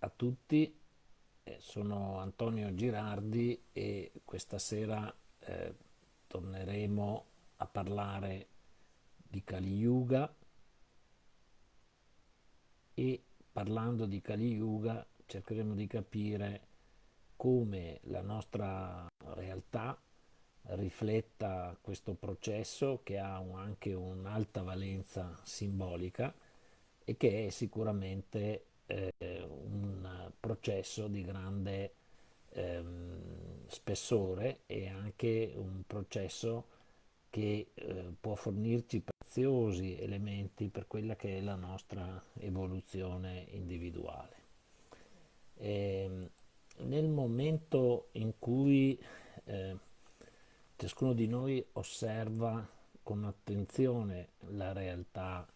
a tutti, eh, sono Antonio Girardi e questa sera eh, torneremo a parlare di Kali Yuga. E parlando di Kali Yuga cercheremo di capire come la nostra realtà rifletta questo processo che ha anche un'alta valenza simbolica e che è sicuramente eh, un processo di grande ehm, spessore e anche un processo che eh, può fornirci preziosi elementi per quella che è la nostra evoluzione individuale. E, ehm, nel momento in cui eh, ciascuno di noi osserva con attenzione la realtà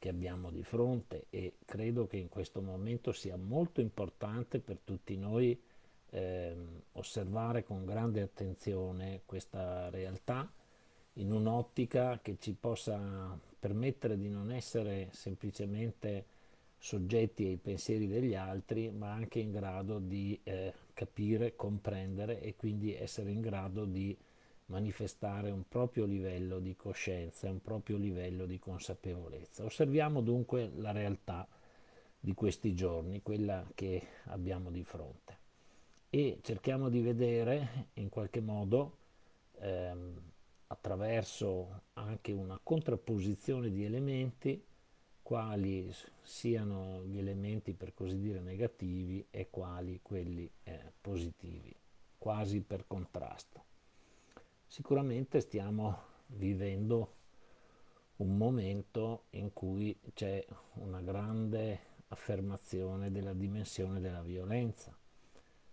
che abbiamo di fronte e credo che in questo momento sia molto importante per tutti noi eh, osservare con grande attenzione questa realtà in un'ottica che ci possa permettere di non essere semplicemente soggetti ai pensieri degli altri, ma anche in grado di eh, capire, comprendere e quindi essere in grado di manifestare un proprio livello di coscienza un proprio livello di consapevolezza. Osserviamo dunque la realtà di questi giorni, quella che abbiamo di fronte e cerchiamo di vedere in qualche modo ehm, attraverso anche una contrapposizione di elementi quali siano gli elementi per così dire negativi e quali quelli eh, positivi, quasi per contrasto. Sicuramente stiamo vivendo un momento in cui c'è una grande affermazione della dimensione della violenza.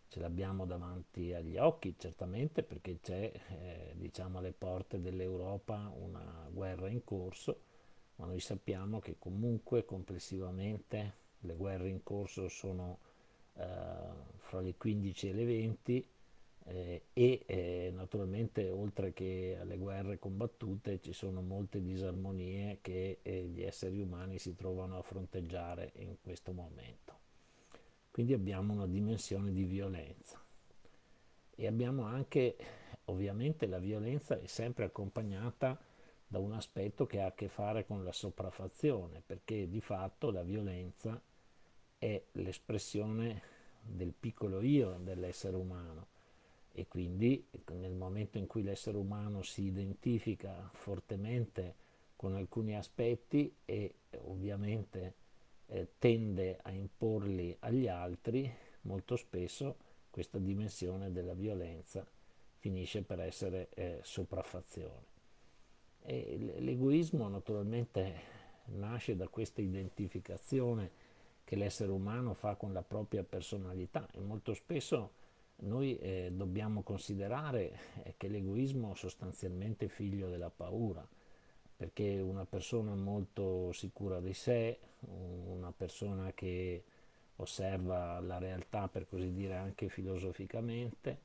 Ce l'abbiamo davanti agli occhi, certamente, perché c'è, eh, diciamo, alle porte dell'Europa una guerra in corso, ma noi sappiamo che comunque complessivamente le guerre in corso sono eh, fra le 15 e le 20 eh, e eh, naturalmente oltre che alle guerre combattute ci sono molte disarmonie che eh, gli esseri umani si trovano a fronteggiare in questo momento. Quindi abbiamo una dimensione di violenza e abbiamo anche, ovviamente la violenza è sempre accompagnata da un aspetto che ha a che fare con la sopraffazione, perché di fatto la violenza è l'espressione del piccolo io dell'essere umano e quindi nel momento in cui l'essere umano si identifica fortemente con alcuni aspetti e ovviamente eh, tende a imporli agli altri, molto spesso questa dimensione della violenza finisce per essere eh, sopraffazione. l'egoismo naturalmente nasce da questa identificazione che l'essere umano fa con la propria personalità e molto spesso noi eh, dobbiamo considerare eh, che l'egoismo è sostanzialmente figlio della paura, perché una persona molto sicura di sé, una persona che osserva la realtà per così dire anche filosoficamente,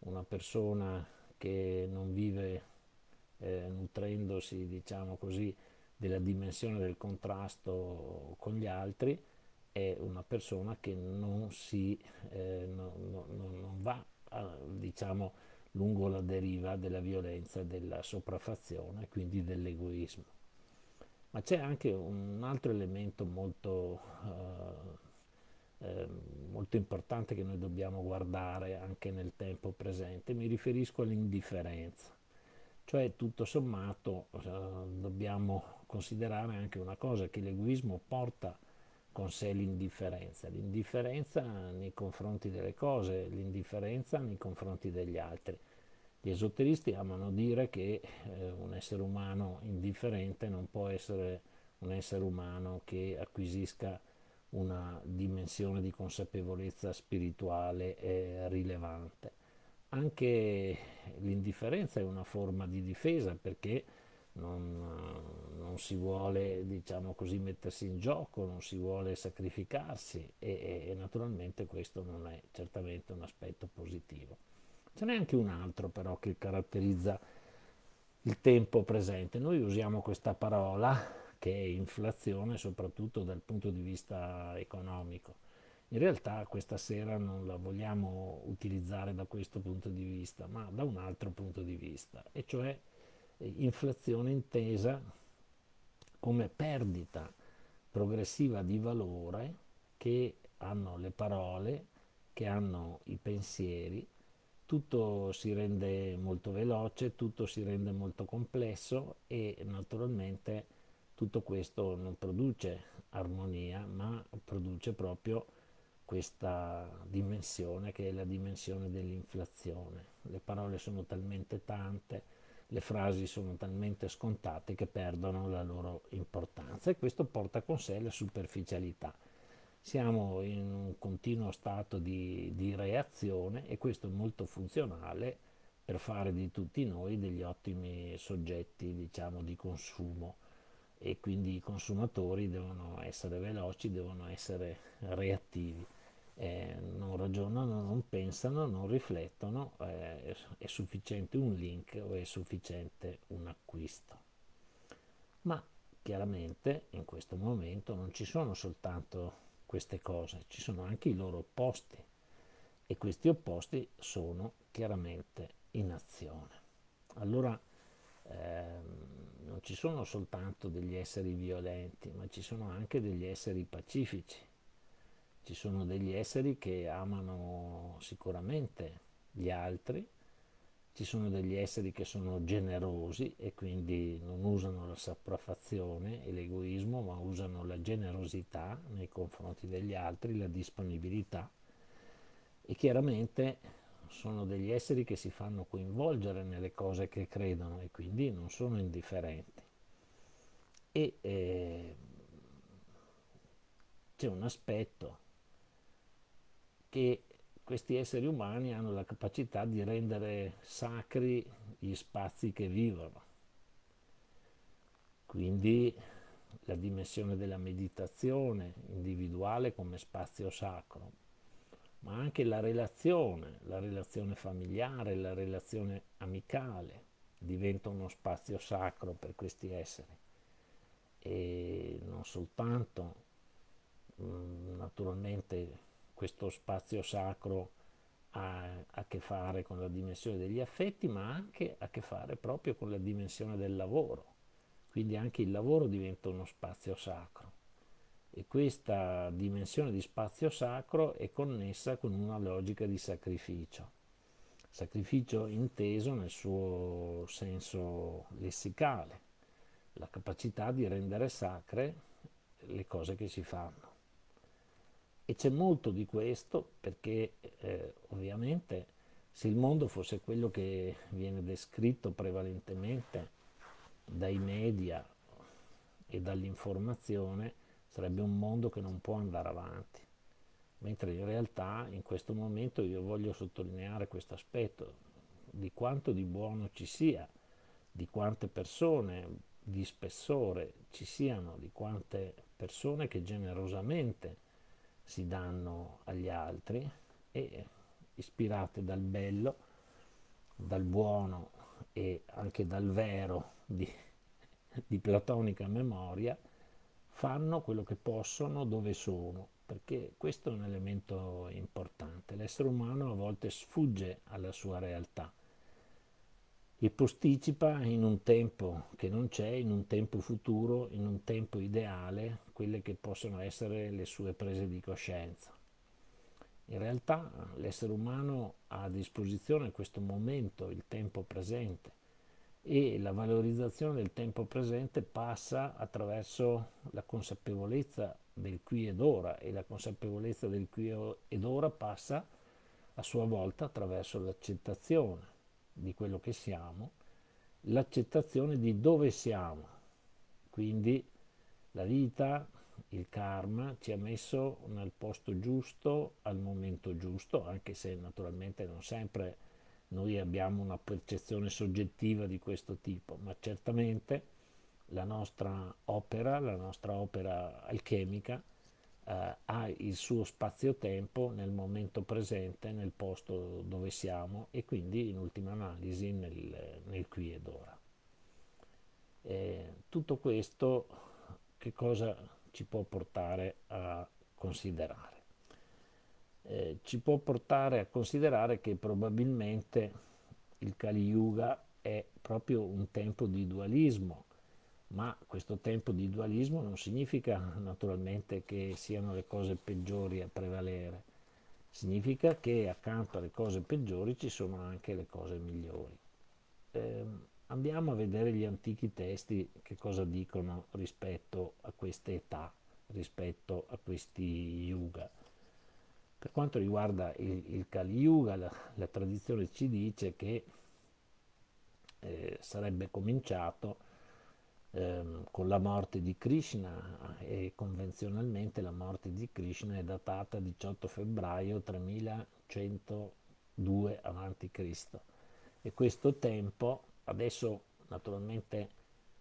una persona che non vive eh, nutrendosi diciamo così della dimensione del contrasto con gli altri, è una persona che non, si, eh, no, no, non va diciamo, lungo la deriva della violenza, della sopraffazione, quindi dell'egoismo. Ma c'è anche un altro elemento molto, eh, eh, molto importante che noi dobbiamo guardare anche nel tempo presente, mi riferisco all'indifferenza. Cioè tutto sommato eh, dobbiamo considerare anche una cosa che l'egoismo porta con sé l'indifferenza, l'indifferenza nei confronti delle cose, l'indifferenza nei confronti degli altri. Gli esoteristi amano dire che eh, un essere umano indifferente non può essere un essere umano che acquisisca una dimensione di consapevolezza spirituale eh, rilevante. Anche l'indifferenza è una forma di difesa perché non, non, si vuole diciamo così mettersi in gioco, non si vuole sacrificarsi e, e, naturalmente questo non è certamente un aspetto positivo. Ce n'è anche un altro però che caratterizza il tempo presente. Noi usiamo questa parola che è inflazione soprattutto dal punto di vista economico In realtà questa sera non la vogliamo utilizzare da questo punto di vista, ma da un altro punto di vista, e cioè inflazione intesa come perdita progressiva di valore che hanno le parole, che hanno i pensieri, tutto si rende molto veloce, tutto si rende molto complesso e naturalmente tutto questo non produce armonia, ma produce proprio questa dimensione che è la dimensione dell'inflazione. Le parole sono talmente tante, le frasi sono talmente scontate che perdono la loro importanza e questo porta con sé la superficialità. Siamo in un continuo stato di, di reazione e questo è molto funzionale per fare di tutti noi degli ottimi soggetti diciamo, di consumo e quindi i consumatori devono essere veloci, devono essere reattivi eh, non ragionano, non pensano, non riflettono, eh, è sufficiente un link o è sufficiente un acquisto. Ma chiaramente in questo momento non ci sono soltanto queste cose, ci sono anche i loro opposti e questi opposti sono chiaramente in azione. Allora ehm, non ci sono soltanto degli esseri violenti, ma ci sono anche degli esseri pacifici ci sono degli esseri che amano sicuramente gli altri, ci sono degli esseri che sono generosi e quindi non usano la sopraffazione e l'egoismo, ma usano la generosità nei confronti degli altri, la disponibilità e chiaramente sono degli esseri che si fanno coinvolgere nelle cose che credono e quindi non sono indifferenti. E eh, c'è un aspetto che questi esseri umani hanno la capacità di rendere sacri gli spazi che vivono. Quindi la dimensione della meditazione individuale come spazio sacro, ma anche la relazione, la relazione familiare, la relazione amicale diventa uno spazio sacro per questi esseri e non soltanto mm, naturalmente questo spazio sacro ha a che fare con la dimensione degli affetti, ma anche a che fare proprio con la dimensione del lavoro. Quindi anche il lavoro diventa uno spazio sacro. E questa dimensione di spazio sacro è connessa con una logica di sacrificio. Sacrificio inteso nel suo senso lessicale, la capacità di rendere sacre le cose che si fanno. E c'è molto di questo perché eh, ovviamente se il mondo fosse quello che viene descritto prevalentemente dai media e dall'informazione, sarebbe un mondo che non può andare avanti. Mentre in realtà in questo momento io voglio sottolineare questo aspetto di quanto di buono ci sia, di quante persone di spessore ci siano, di quante persone che generosamente si danno agli altri e ispirate dal bello, dal buono e anche dal vero di, di platonica memoria, fanno quello che possono dove sono, perché questo è un elemento importante. L'essere umano a volte sfugge alla sua realtà e posticipa in un tempo che non c'è, in un tempo futuro, in un tempo ideale, quelle che possono essere le sue prese di coscienza. In realtà l'essere umano ha a disposizione questo momento, il tempo presente, e la valorizzazione del tempo presente passa attraverso la consapevolezza del qui ed ora e la consapevolezza del qui ed ora passa a sua volta attraverso l'accettazione di quello che siamo, l'accettazione di dove siamo. Quindi la vita, il karma ci ha messo nel posto giusto al momento giusto, anche se naturalmente non sempre noi abbiamo una percezione soggettiva di questo tipo, ma certamente la nostra opera, la nostra opera alchemica, eh, ha il suo spazio-tempo nel momento presente, nel posto dove siamo e quindi in ultima analisi nel, nel qui ed ora. E tutto questo che cosa ci può portare a considerare? eh, ci può portare a considerare che probabilmente il Kali Yuga è proprio un tempo di dualismo, ma questo tempo di dualismo non significa naturalmente che siano le cose peggiori a prevalere, significa che accanto alle cose peggiori ci sono anche le cose migliori. Eh, andiamo a vedere gli antichi testi che cosa dicono rispetto a queste età, rispetto a questi yuga. Per quanto riguarda il, il Kali Yuga, la, la, tradizione ci dice che eh, sarebbe cominciato ehm, con la morte di Krishna e convenzionalmente la morte di Krishna è datata 18 febbraio 3102 a.C. E questo tempo, adesso naturalmente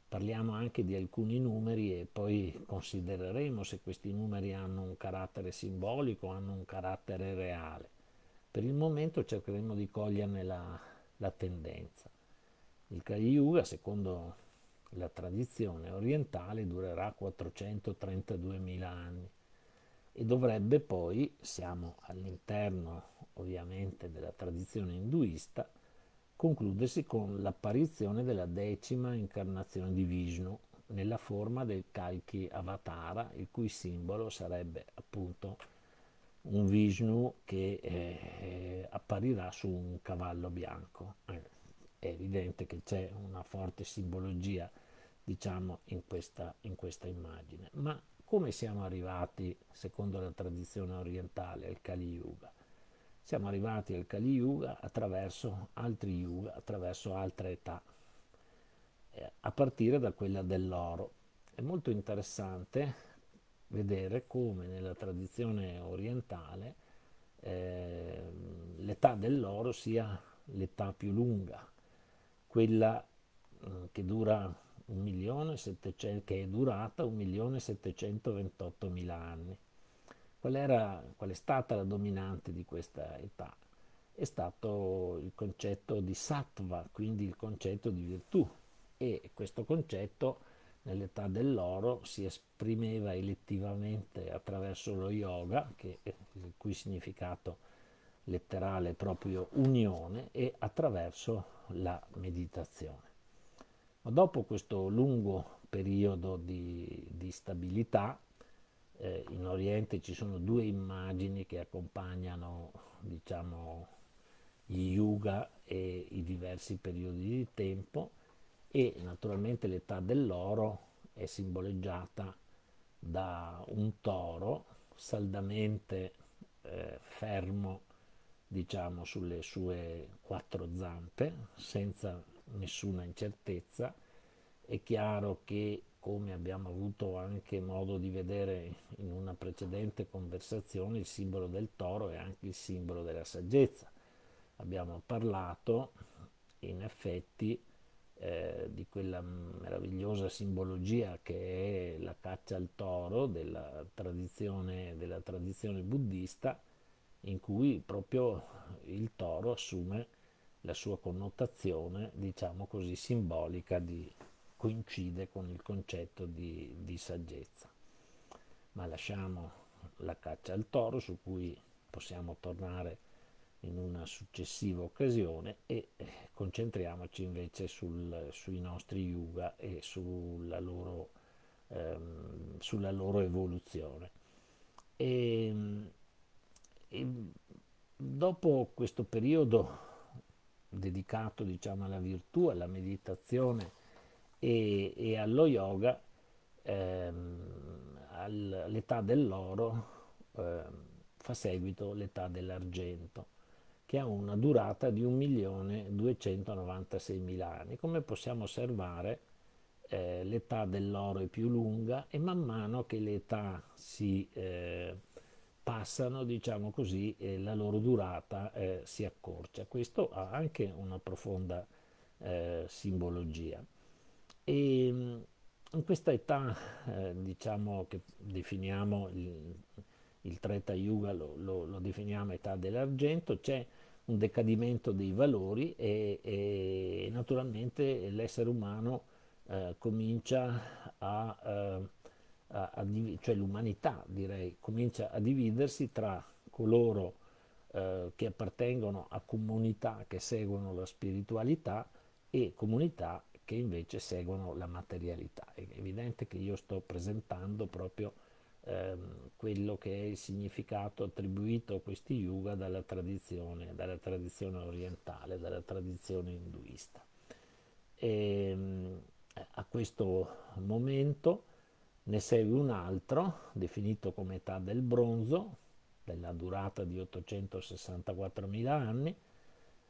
Parliamo anche di alcuni numeri e poi considereremo se questi numeri hanno un carattere simbolico, hanno un carattere reale. Per il momento cercheremo di coglierne la, la tendenza. Il Kali Yuga, secondo la tradizione orientale, durerà 432.000 anni e dovrebbe poi, siamo all'interno ovviamente della tradizione induista, concludersi con l'apparizione della decima incarnazione di Vishnu nella forma del Kalki Avatara, il cui simbolo sarebbe appunto un Vishnu che eh, apparirà su un cavallo bianco. Eh, è evidente che c'è una forte simbologia, diciamo, in questa, in questa immagine. Ma come siamo arrivati, secondo la tradizione orientale, al Kali Yuga? Siamo arrivati al Kali Yuga attraverso altri Yuga, attraverso altre età, eh, a partire da quella dell'oro. È molto interessante vedere come nella tradizione orientale eh, l'età dell'oro sia l'età più lunga, quella eh, che dura 1.700.000, che è durata 1.728.000 anni. Qual, era, qual è stata la dominante di questa età? È stato il concetto di sattva, quindi il concetto di virtù e questo concetto nell'età dell'oro si esprimeva elettivamente attraverso lo yoga, che, il cui significato letterale proprio unione, e attraverso la meditazione. Ma dopo questo lungo periodo di, di stabilità, eh, in Oriente ci sono due immagini che accompagnano diciamo, gli yuga e i diversi periodi di tempo e naturalmente l'età dell'oro è simboleggiata da un toro saldamente eh, fermo diciamo sulle sue quattro zampe senza nessuna incertezza è chiaro che come abbiamo avuto anche modo di vedere in una precedente conversazione, il simbolo del toro è anche il simbolo della saggezza. Abbiamo parlato in effetti eh, di quella meravigliosa simbologia che è la caccia al toro della tradizione, della tradizione buddista, in cui proprio il toro assume la sua connotazione, diciamo così, simbolica di coincide con il concetto di, di saggezza. Ma lasciamo la caccia al toro su cui possiamo tornare in una successiva occasione e eh, concentriamoci invece sul, sui nostri yuga e sulla loro, ehm, sulla loro evoluzione. E, e, dopo questo periodo dedicato diciamo, alla virtù, alla meditazione e, e allo yoga ehm, all'età dell'oro ehm, fa seguito l'età dell'argento che ha una durata di 1.296.000 anni. Come possiamo osservare eh, l'età dell'oro è più lunga e man mano che le età si eh, passano, diciamo così, eh, la loro durata eh, si accorcia. Questo ha anche una profonda eh, simbologia. E mm, in questa età, eh, diciamo che definiamo il, il Treta Yuga, lo, lo, lo, definiamo età dell'argento, c'è un decadimento dei valori e, e naturalmente l'essere umano eh, comincia a, eh, a, a cioè l'umanità direi, comincia a dividersi tra coloro eh, che appartengono a comunità che seguono la spiritualità e comunità che invece seguono la materialità. È evidente che io sto presentando proprio ehm, quello che è il significato attribuito a questi yuga dalla tradizione, dalla tradizione orientale, dalla tradizione induista. E, ehm, a questo momento ne segue un altro, definito come età del bronzo, della durata di 864.000 anni,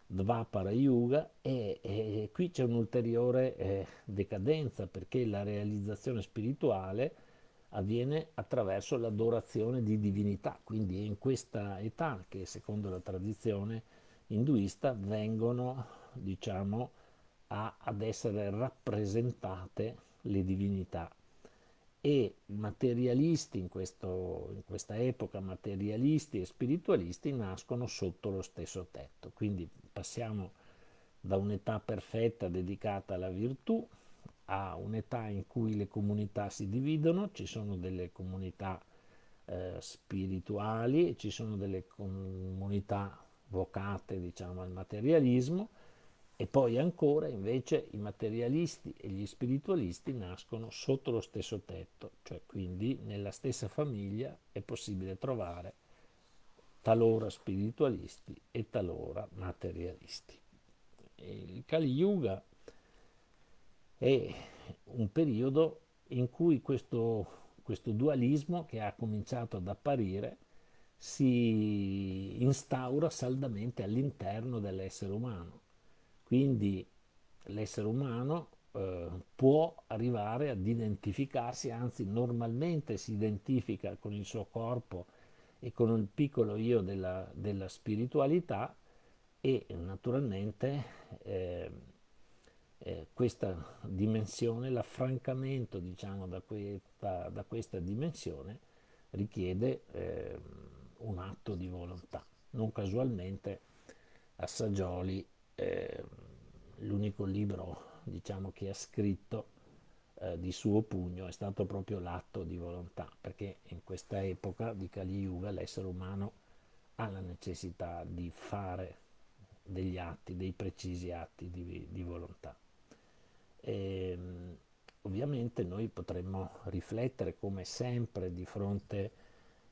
Dvapara Yuga, e, e qui c'è un'ulteriore eh, decadenza perché la realizzazione spirituale avviene attraverso l'adorazione di divinità, quindi è in questa età che secondo la tradizione induista vengono diciamo, a, ad essere rappresentate le divinità e materialisti in, questo, in, questa epoca, materialisti e spiritualisti nascono sotto lo stesso tetto. Quindi passiamo da un'età perfetta dedicata alla virtù a un'età in cui le comunità si dividono, ci sono delle comunità eh, spirituali, ci sono delle comunità vocate diciamo, al materialismo e poi ancora invece i materialisti e gli spiritualisti nascono sotto lo stesso tetto, cioè quindi nella stessa famiglia è possibile trovare talora spiritualisti e talora materialisti. Il Kali Yuga è un periodo in cui questo, questo dualismo che ha cominciato ad apparire si instaura saldamente all'interno dell'essere umano quindi l'essere umano eh, può arrivare ad identificarsi, anzi normalmente si identifica con il suo corpo e con il piccolo io della, della spiritualità e naturalmente eh, eh, questa dimensione, l'affrancamento diciamo, da, questa, da questa dimensione richiede eh, un atto di volontà. Non casualmente Assaggioli eh, l'unico libro diciamo, che ha scritto eh, di suo pugno è stato proprio l'atto di volontà, perché in questa epoca di Kali Yuga l'essere umano ha la necessità di fare degli atti, dei precisi atti di, di volontà. E, ehm, ovviamente noi potremmo riflettere come sempre di fronte a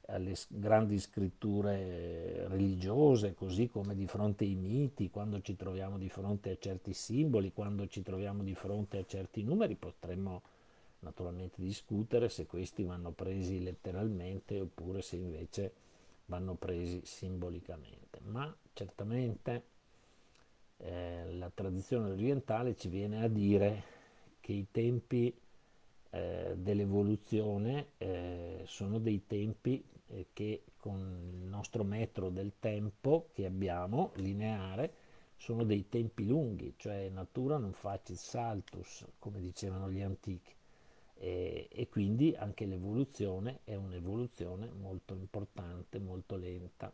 alle grandi scritture religiose, così come di fronte ai miti, quando ci troviamo di fronte a certi simboli, quando ci troviamo di fronte a certi numeri, potremmo naturalmente discutere se questi vanno presi letteralmente oppure se invece vanno presi simbolicamente. Ma certamente eh, la tradizione orientale ci viene a dire che i tempi eh, dell'evoluzione eh, sono dei tempi che con il nostro metro del tempo che abbiamo, lineare, sono dei tempi lunghi, cioè natura non facit saltus, come dicevano gli antichi. E, e quindi anche l'evoluzione è un'evoluzione molto importante, molto lenta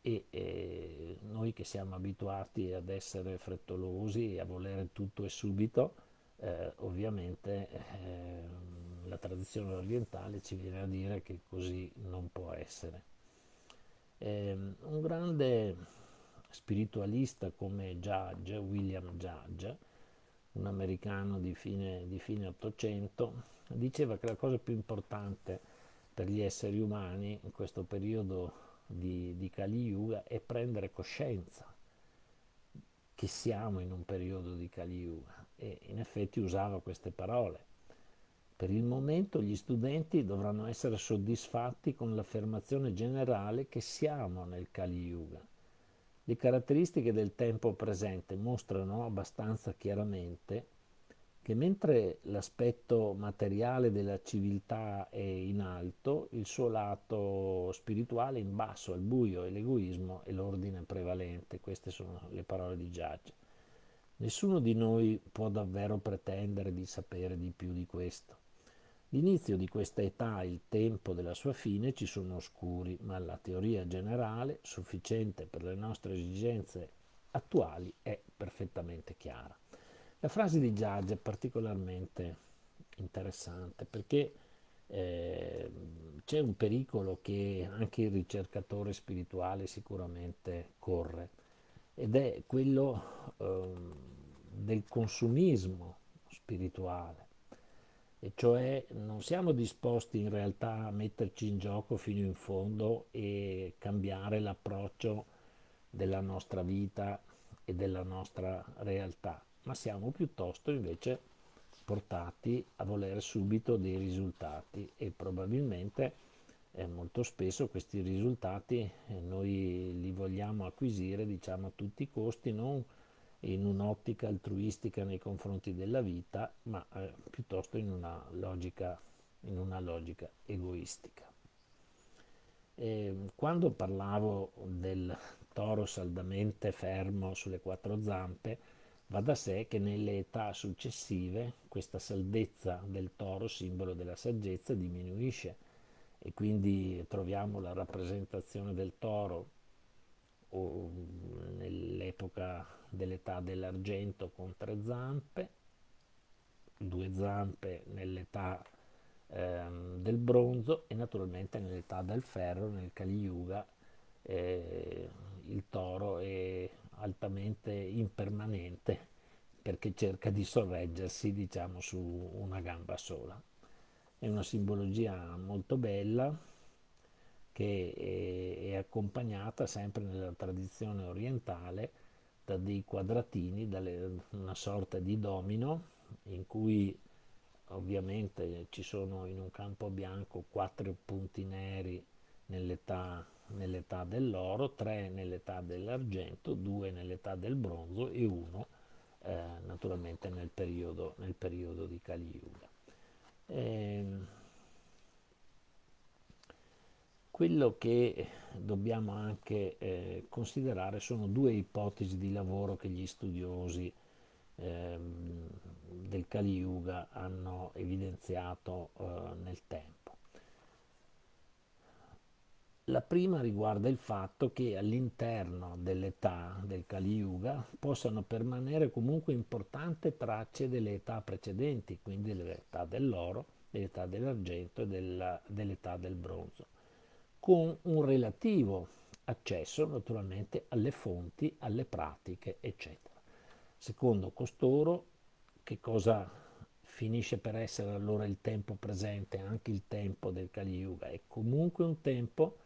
e, e, noi che siamo abituati ad essere frettolosi e a volere tutto e subito, eh, ovviamente eh, la tradizione orientale ci viene a dire che così non può essere. Eh, un grande spiritualista come Judge, William Judge, un americano di fine, di fine 800, diceva che la cosa più importante per gli esseri umani in questo periodo di, di Kali Yuga è prendere coscienza che siamo in un periodo di Kali Yuga e in effetti usava queste parole. Per il momento gli studenti dovranno essere soddisfatti con l'affermazione generale che siamo nel Kali Yuga. Le caratteristiche del tempo presente mostrano abbastanza chiaramente che mentre l'aspetto materiale della civiltà è in alto, il suo lato spirituale è in basso, al buio e l'egoismo è l'ordine prevalente. Queste sono le parole di Giage. Nessuno di noi può davvero pretendere di sapere di più di questo. L'inizio di questa età e il tempo della sua fine ci sono oscuri, ma la teoria generale, sufficiente per le nostre esigenze attuali, è perfettamente chiara. La frase di Judge è particolarmente interessante perché eh, c'è un pericolo che anche il ricercatore spirituale sicuramente corre ed è quello eh, del consumismo spirituale e cioè non siamo disposti in realtà a metterci in gioco fino in fondo e cambiare l'approccio della nostra vita e della nostra realtà, ma siamo piuttosto invece portati a volere subito dei risultati e probabilmente eh, molto spesso questi risultati eh, noi li vogliamo acquisire diciamo a tutti i costi, non in un'ottica altruistica nei confronti della vita, ma eh, piuttosto in una logica, in una logica egoistica. E quando parlavo del toro saldamente fermo sulle quattro zampe, va da sé che nelle età successive questa saldezza del toro, simbolo della saggezza, diminuisce e quindi troviamo la rappresentazione del toro nell'epoca dell'età dell'argento con tre zampe, due zampe nell'età ehm, del bronzo e naturalmente nell'età del ferro, nel Kali Yuga, eh, il toro è altamente impermanente perché cerca di sorreggersi diciamo su una gamba sola. È una simbologia molto bella che è, è accompagnata sempre nella tradizione orientale da dei quadratini, da una sorta di domino in cui ovviamente ci sono in un campo bianco quattro punti neri nell'età, nell'età dell'oro, tre nell'età dell'argento, due nell'età del bronzo e uno eh, naturalmente nel periodo, nel periodo di Kali Yuga. Eh, quello che dobbiamo anche eh, considerare sono due ipotesi di lavoro che gli studiosi eh, del Kali Yuga hanno evidenziato eh, nel tempo. La prima riguarda il fatto che all'interno dell'età del Kali Yuga possano permanere comunque importanti tracce delle età precedenti, quindi dell'età dell'oro, dell'età dell'argento e dell'età del bronzo con un relativo accesso naturalmente alle fonti, alle pratiche, eccetera. Secondo costoro, che cosa finisce per essere allora il tempo presente, anche il tempo del Kali Yuga? È comunque un tempo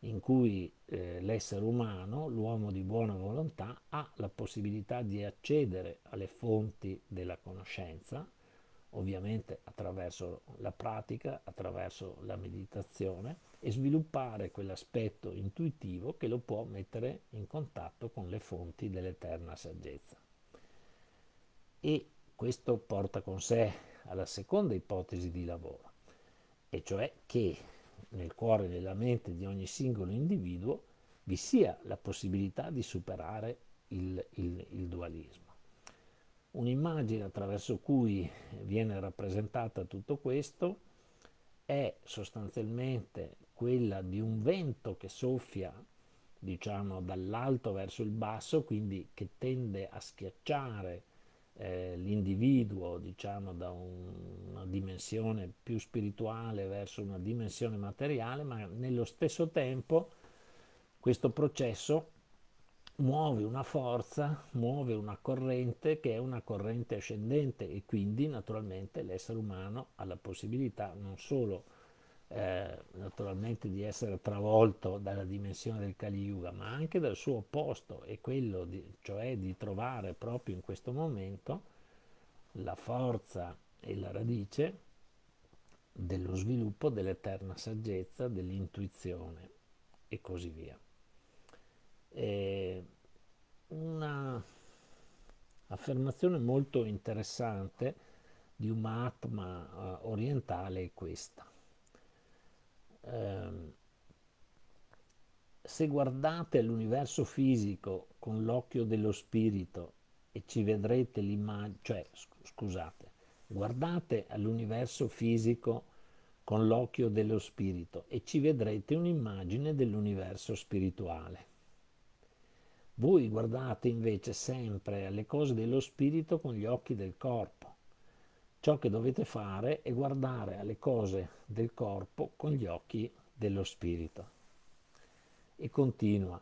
in cui eh, l'essere umano, l'uomo di buona volontà, ha la possibilità di accedere alle fonti della conoscenza, ovviamente attraverso la pratica, attraverso la meditazione e sviluppare quell'aspetto intuitivo che lo può mettere in contatto con le fonti dell'eterna saggezza. E questo porta con sé alla seconda ipotesi di lavoro, e cioè che nel cuore e nella mente di ogni singolo individuo vi sia la possibilità di superare il, il, il dualismo un'immagine attraverso cui viene rappresentata tutto questo è sostanzialmente quella di un vento che soffia diciamo dall'alto verso il basso quindi che tende a schiacciare eh, l'individuo diciamo da un, una dimensione più spirituale verso una dimensione materiale ma nello stesso tempo questo processo muove una forza, muove una corrente che è una corrente ascendente e quindi naturalmente l'essere umano ha la possibilità non solo eh, naturalmente di essere travolto dalla dimensione del Kali Yuga, ma anche dal suo opposto, e quello di, cioè di trovare proprio in questo momento la forza e la radice dello sviluppo dell'eterna saggezza, dell'intuizione e così via una affermazione molto interessante di un Mahatma uh, orientale è questa. Um, se guardate l'universo fisico con l'occhio dello spirito e ci vedrete l'immagine, cioè scusate, guardate all'universo fisico con l'occhio dello spirito e ci vedrete un'immagine dell'universo spirituale. Voi guardate invece sempre alle cose dello spirito con gli occhi del corpo, ciò che dovete fare è guardare alle cose del corpo con gli occhi dello spirito. E continua.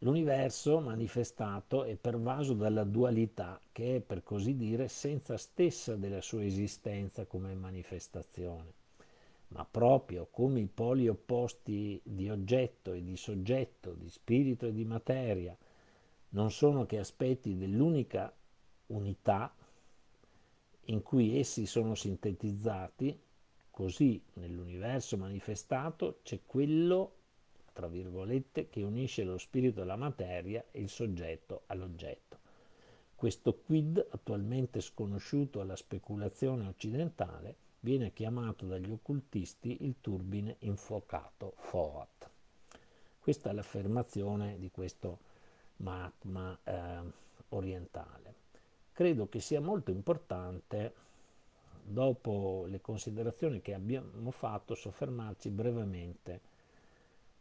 L'universo manifestato è pervaso dalla dualità che è, per così dire, senza stessa della sua esistenza come manifestazione, ma proprio come i poli opposti di oggetto e di soggetto, di spirito e di materia, non sono che aspetti dell'unica unità in cui essi sono sintetizzati, così nell'universo manifestato c'è quello tra virgolette, che unisce lo spirito alla materia e il soggetto all'oggetto. Questo quid, attualmente sconosciuto alla speculazione occidentale, viene chiamato dagli occultisti il turbine infuocato FOAT. Questa è l'affermazione di questo Mahatma eh, orientale. Credo che sia molto importante, dopo le considerazioni che abbiamo fatto, soffermarci brevemente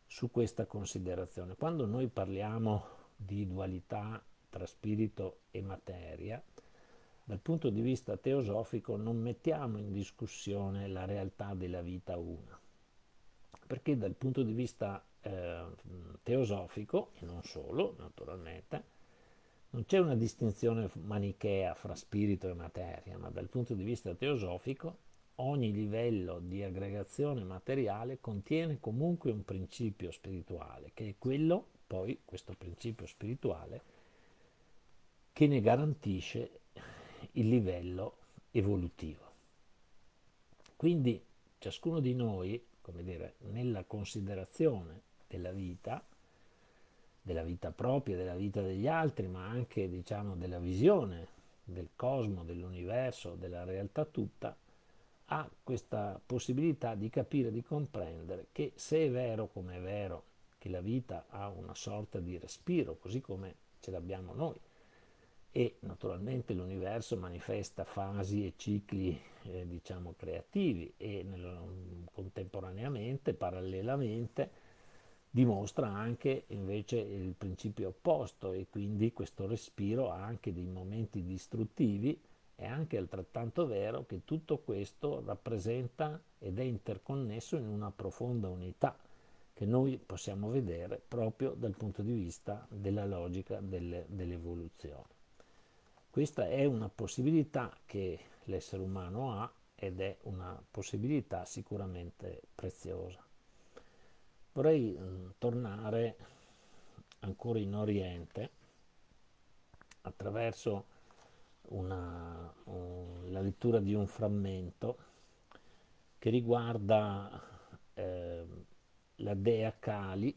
su questa considerazione. Quando noi parliamo di dualità tra spirito e materia, dal punto di vista teosofico non mettiamo in discussione la realtà della vita una, perché dal punto di vista eh, teosofico, e non solo naturalmente, non c'è una distinzione manichea fra spirito e materia, ma dal punto di vista teosofico ogni livello di aggregazione materiale contiene comunque un principio spirituale, che è quello, poi, questo principio spirituale, che ne garantisce il livello evolutivo. Quindi ciascuno di noi, come dire, nella considerazione della vita, della vita propria, della vita degli altri, ma anche diciamo della visione del cosmo, dell'universo, della realtà tutta, ha questa possibilità di capire, di comprendere che se è vero come è vero che la vita ha una sorta di respiro, così come ce l'abbiamo noi, e naturalmente l'universo manifesta fasi e cicli eh, diciamo creativi e nel, contemporaneamente, parallelamente, dimostra anche invece il principio opposto e quindi questo respiro ha anche dei momenti distruttivi è anche altrettanto vero che tutto questo rappresenta ed è interconnesso in una profonda unità che noi possiamo vedere proprio dal punto di vista della logica delle, dell'evoluzione. Questa è una possibilità che l'essere umano ha ed è una possibilità sicuramente preziosa. Vorrei eh, tornare ancora in Oriente attraverso una, un, la lettura di un frammento che riguarda eh, la dea Kali,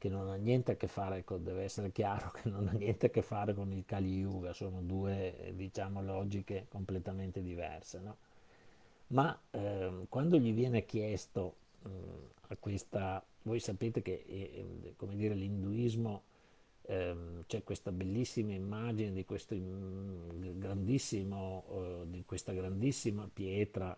che non ha niente a che fare con, deve essere chiaro che non ha niente a che fare con il Kali Yuga, sono due diciamo logiche completamente diverse. No? Ma eh, quando gli viene chiesto mh, a questa, voi sapete che eh, come dire, l'induismo ehm, c'è questa bellissima immagine di, questo grandissimo, eh, di questa grandissima pietra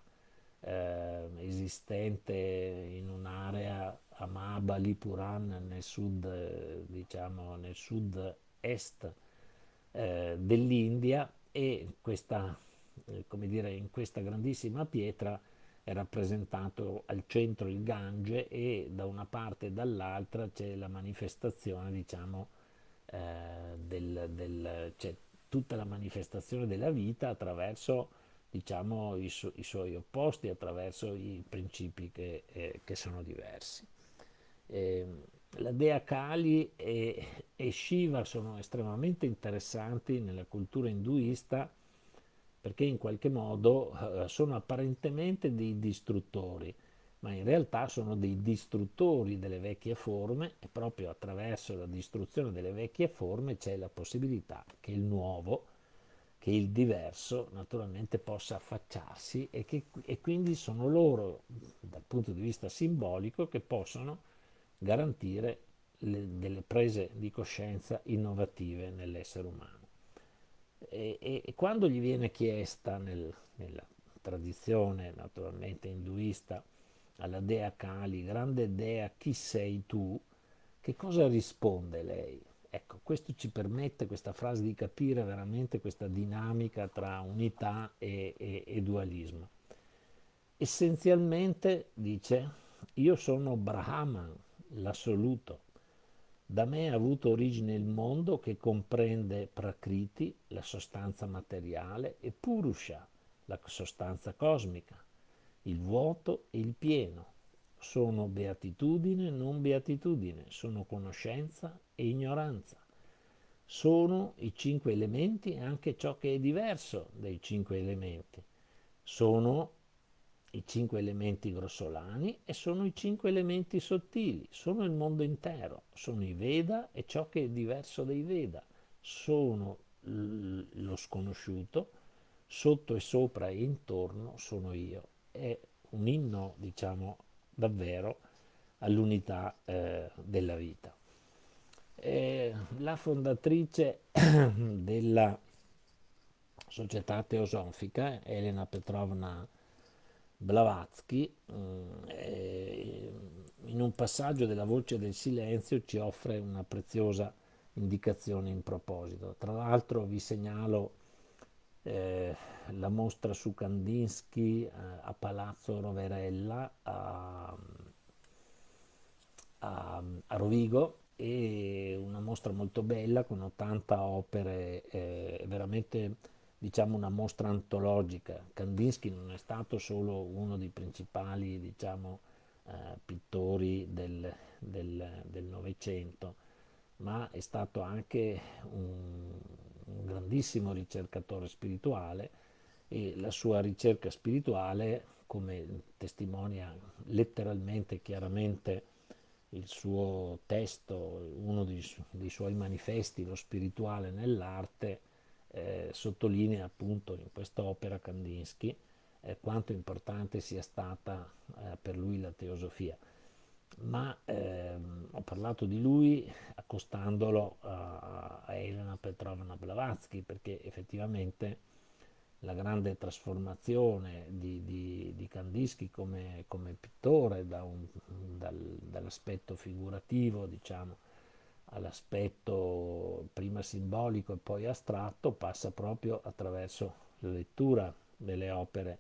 eh, esistente in un'area a Mahabalipuram nel sud, diciamo nel sud-est eh, dell'India e questa, eh, come dire, in questa grandissima pietra è rappresentato al centro il Gange e da una parte e dall'altra c'è la manifestazione, diciamo, eh, del, del, cioè, tutta la manifestazione della vita attraverso diciamo, i, su, i suoi opposti, attraverso i principi che, eh, che sono diversi. Eh, la dea Kali e, e, Shiva sono estremamente interessanti nella cultura induista perché in qualche modo eh, sono apparentemente dei distruttori, ma in realtà sono dei distruttori delle vecchie forme e proprio attraverso la distruzione delle vecchie forme c'è la possibilità che il nuovo, che il diverso naturalmente possa affacciarsi e, che, e quindi sono loro dal punto di vista simbolico che possono garantire le, delle prese di coscienza innovative nell'essere umano. E, e, e quando gli viene chiesta nel, nella tradizione naturalmente induista alla dea Kali, grande dea, chi sei tu? Che cosa risponde lei? Ecco, questo ci permette, questa frase, di capire veramente questa dinamica tra unità e, e, e dualismo. Essenzialmente dice, io sono Brahman, l'assoluto. Da me ha avuto origine il mondo che comprende Prakriti, la sostanza materiale, e Purusha, la sostanza cosmica, il vuoto e il pieno. Sono beatitudine non beatitudine, sono conoscenza e ignoranza. Sono i cinque elementi e anche ciò che è diverso dai cinque elementi. Sono i cinque elementi grossolani e sono i cinque elementi sottili, sono il mondo intero, sono i Veda e ciò che è diverso dai Veda, sono lo sconosciuto, sotto e sopra e intorno sono io. È un inno, diciamo, davvero all'unità eh, della vita. Eh, la fondatrice della società teosofica, Elena Petrovna Blavatsky, eh, in un passaggio della voce del silenzio ci offre una preziosa indicazione in proposito. Tra l'altro vi segnalo eh, la mostra su Kandinsky eh, a Palazzo Roverella a, a, a, Rovigo e una mostra molto bella con 80 opere, eh, veramente diciamo una mostra antologica. Kandinsky non è stato solo uno dei principali diciamo, eh, pittori del Novecento, ma è stato anche un, un grandissimo ricercatore spirituale e la sua ricerca spirituale, come testimonia letteralmente, chiaramente il suo testo, uno dei, su- dei suoi manifesti, lo spirituale nell'arte, eh, sottolinea appunto in quest'opera Kandinsky eh, quanto importante sia stata eh, per lui la teosofia. Ma ehm, ho parlato di lui accostandolo a, a Elena Petrovna Blavatsky perché effettivamente la grande trasformazione di, di, di Kandinsky come, come pittore da dal, dall'aspetto figurativo diciamo all'aspetto prima simbolico e poi astratto passa proprio attraverso la lettura delle opere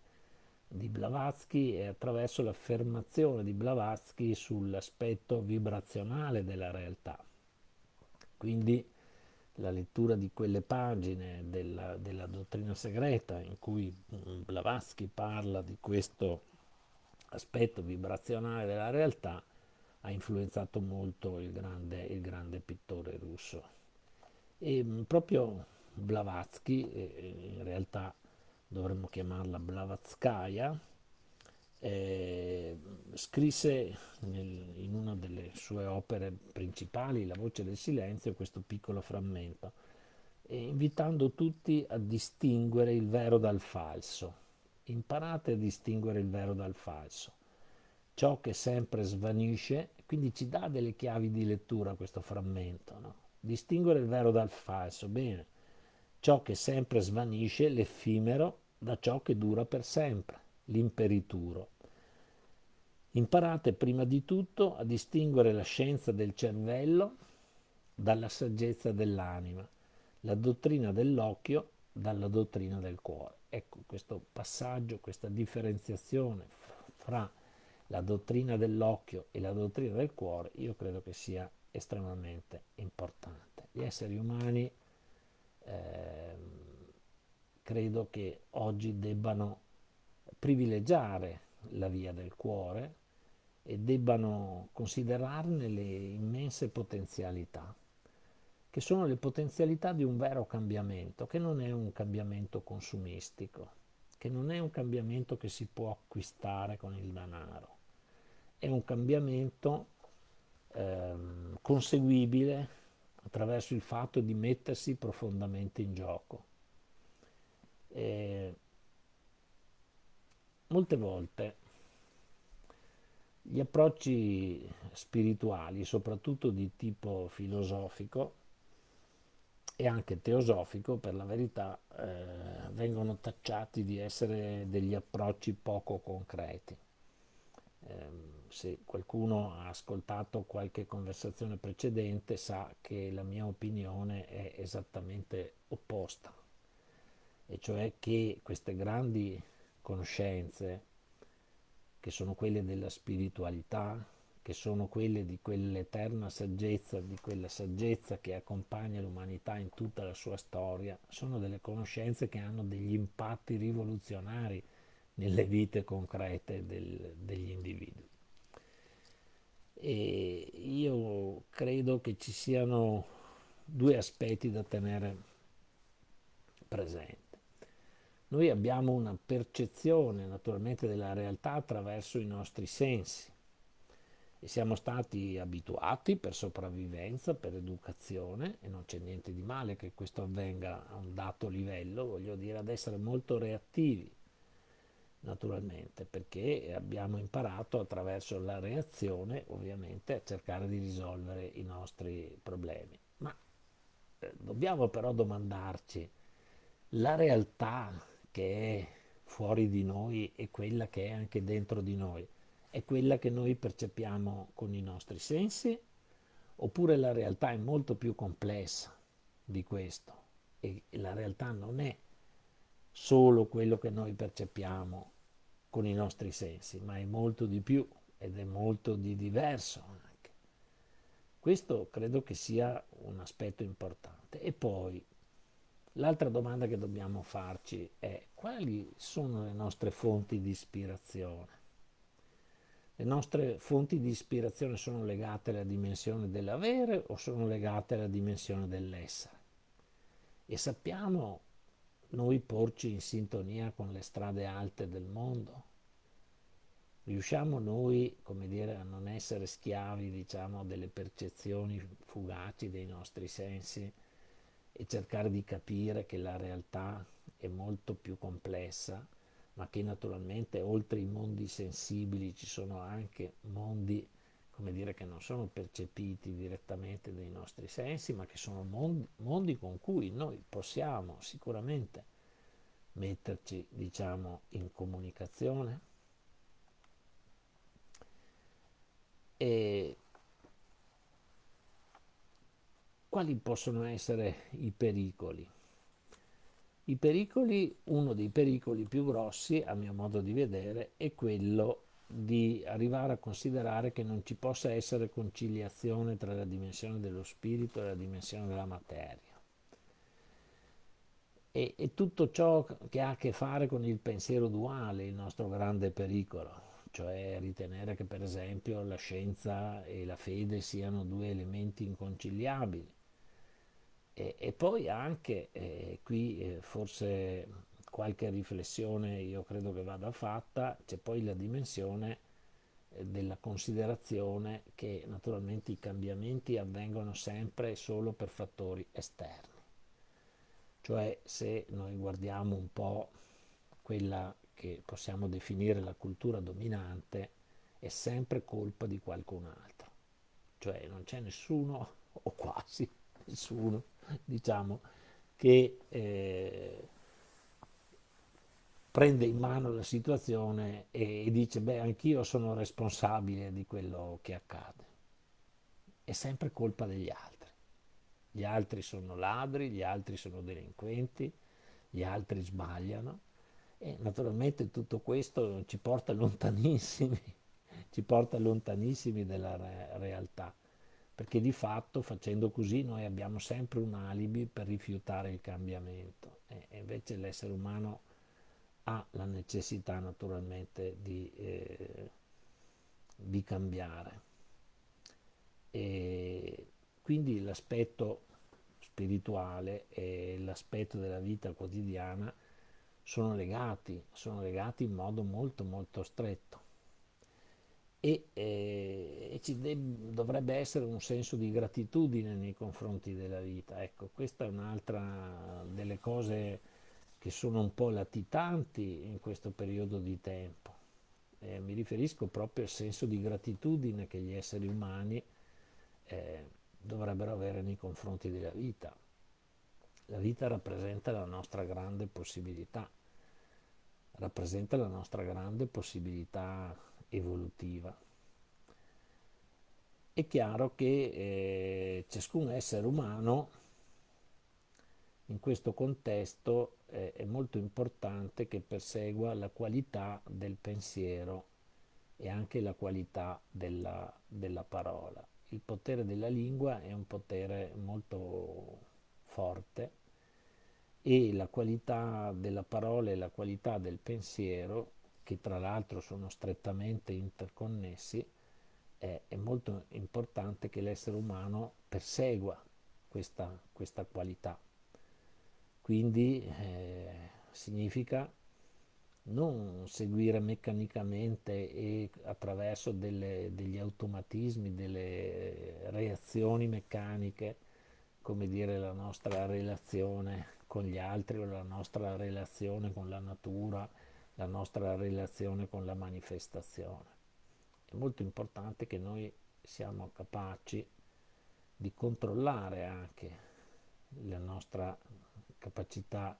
di Blavatsky e attraverso l'affermazione di Blavatsky sull'aspetto vibrazionale della realtà. Quindi la lettura di quelle pagine della, della dottrina segreta in cui Blavatsky parla di questo aspetto vibrazionale della realtà ha influenzato molto il grande, il grande pittore russo. E proprio Blavatsky, in realtà dovremmo chiamarla Blavatskaya, eh, scrisse nel, in una delle sue opere principali, La voce del silenzio, questo piccolo frammento, invitando tutti a distinguere il vero dal falso. Imparate a distinguere il vero dal falso. Ciò che sempre svanisce, quindi ci dà delle chiavi di lettura questo frammento. No? Distinguere il vero dal falso, bene. Ciò che sempre svanisce, l'effimero, da ciò che dura per sempre, l'imperituro. Imparate prima di tutto a distinguere la scienza del cervello dalla saggezza dell'anima, la dottrina dell'occhio dalla dottrina del cuore. Ecco questo passaggio, questa differenziazione fra la dottrina dell'occhio e la dottrina del cuore, io credo che sia estremamente importante. Gli esseri umani eh, credo che oggi debbano privilegiare la via del cuore e debbano considerarne le immense potenzialità, che sono le potenzialità di un vero cambiamento, che non è un cambiamento consumistico, che non è un cambiamento che si può acquistare con il denaro, è un cambiamento eh, conseguibile attraverso il fatto di mettersi profondamente in gioco. Eh, molte volte gli approcci spirituali, soprattutto di tipo filosofico e anche teosofico, per la verità, eh, vengono tacciati di essere degli approcci poco concreti. Eh, se qualcuno ha ascoltato qualche conversazione precedente sa che la mia opinione è esattamente opposta, e cioè che queste grandi conoscenze, che sono quelle della spiritualità, che sono quelle di quell'eterna saggezza, di quella saggezza che accompagna l'umanità in tutta la sua storia, sono delle conoscenze che hanno degli impatti rivoluzionari nelle vite concrete del, degli individui. E io credo che ci siano due aspetti da tenere presenti. Noi abbiamo una percezione naturalmente della realtà attraverso i nostri sensi e siamo stati abituati per sopravvivenza, per educazione e non c'è niente di male che questo avvenga a un dato livello, voglio dire ad essere molto reattivi naturalmente perché abbiamo imparato attraverso la reazione ovviamente a cercare di risolvere i nostri problemi. Ma eh, dobbiamo però domandarci la realtà che è fuori di noi e quella che è anche dentro di noi è quella che noi percepiamo con i nostri sensi oppure la realtà è molto più complessa di questo e la realtà non è solo quello che noi percepiamo con i nostri sensi, ma è molto di più ed è molto di diverso anche. Questo credo che sia un aspetto importante. E poi l'altra domanda che dobbiamo farci è quali sono le nostre fonti di ispirazione? Le nostre fonti di ispirazione sono legate alla dimensione dell'avere o sono legate alla dimensione dell'essere? E sappiamo noi porci in sintonia con le strade alte del mondo? Riusciamo noi, come dire, a non essere schiavi, diciamo, delle percezioni fugaci dei nostri sensi e cercare di capire che la realtà è molto più complessa, ma che naturalmente oltre i mondi sensibili ci sono anche mondi come dire, che non sono percepiti direttamente dai nostri sensi, ma che sono mondi, mondi con cui noi possiamo sicuramente metterci, diciamo, in comunicazione. E quali possono essere i pericoli? I pericoli, uno dei pericoli più grossi, a mio modo di vedere, è quello di arrivare a considerare che non ci possa essere conciliazione tra la dimensione dello spirito e la dimensione della materia. E, e tutto ciò che ha a che fare con il pensiero duale, il nostro grande pericolo, cioè ritenere che per esempio la scienza e la fede siano due elementi inconciliabili. E, e poi anche, eh, qui eh, forse qualche riflessione io credo che vada fatta, c'è poi la dimensione eh, della considerazione che naturalmente i cambiamenti avvengono sempre solo per fattori esterni. Cioè se noi guardiamo un po' quella che possiamo definire la cultura dominante, è sempre colpa di qualcun altro. Cioè non c'è nessuno, o quasi nessuno, diciamo, che eh, prende in mano la situazione e, dice beh anch'io sono responsabile di quello che accade. È sempre colpa degli altri. Gli altri sono ladri, gli altri sono delinquenti, gli altri sbagliano e naturalmente tutto questo ci porta lontanissimi, ci porta lontanissimi dalla re- realtà, perché di fatto facendo così noi abbiamo sempre un alibi per rifiutare il cambiamento e invece l'essere umano ha la necessità naturalmente di, eh, di cambiare. E quindi l'aspetto spirituale e l'aspetto della vita quotidiana sono legati, sono legati in modo molto molto stretto e, eh, e ci dovrebbe essere un senso di gratitudine nei confronti della vita. Ecco, questa è un'altra delle cose che sono un po' latitanti in questo periodo di tempo. Eh, mi riferisco proprio al senso di gratitudine che gli esseri umani eh, dovrebbero avere nei confronti della vita. La vita rappresenta la nostra grande possibilità, rappresenta la nostra grande possibilità evolutiva è chiaro che eh, ciascun essere umano in questo contesto eh, è molto importante che persegua la qualità del pensiero e anche la qualità della, della parola. Il potere della lingua è un potere molto forte e la qualità della parola e la qualità del pensiero, che tra l'altro sono strettamente interconnessi, è, è molto importante che l'essere umano persegua questa, questa qualità. Quindi eh, significa non seguire meccanicamente e attraverso delle, degli automatismi, delle reazioni meccaniche, come dire la nostra relazione con gli altri o la nostra relazione con la natura, la nostra relazione con la manifestazione. È molto importante che noi siamo capaci di controllare anche la nostra capacità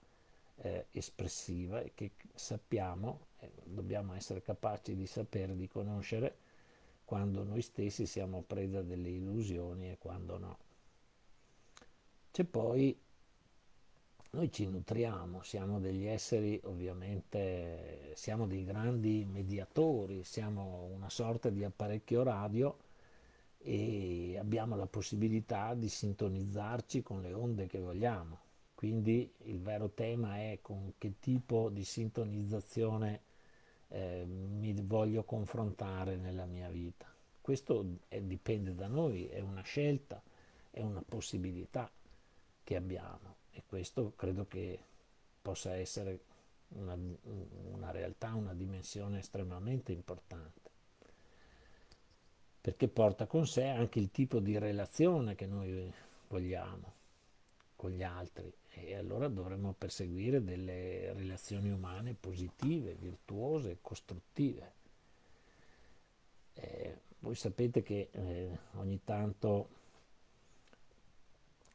eh, espressiva e che sappiamo, eh, dobbiamo essere capaci di sapere, di conoscere quando noi stessi siamo preda delle illusioni e quando no. C'è poi, noi ci nutriamo, siamo degli esseri ovviamente, siamo dei grandi mediatori, siamo una sorta di apparecchio radio e abbiamo la possibilità di sintonizzarci con le onde che vogliamo. Quindi il vero tema è con che tipo di sintonizzazione eh, mi voglio confrontare nella mia vita. Questo è, dipende da noi, è una scelta, è una possibilità che abbiamo e questo credo che possa essere una, una realtà, una dimensione estremamente importante perché porta con sé anche il tipo di relazione che noi vogliamo con gli altri e allora dovremmo perseguire delle relazioni umane positive, virtuose, costruttive. Eh, voi sapete che eh, ogni tanto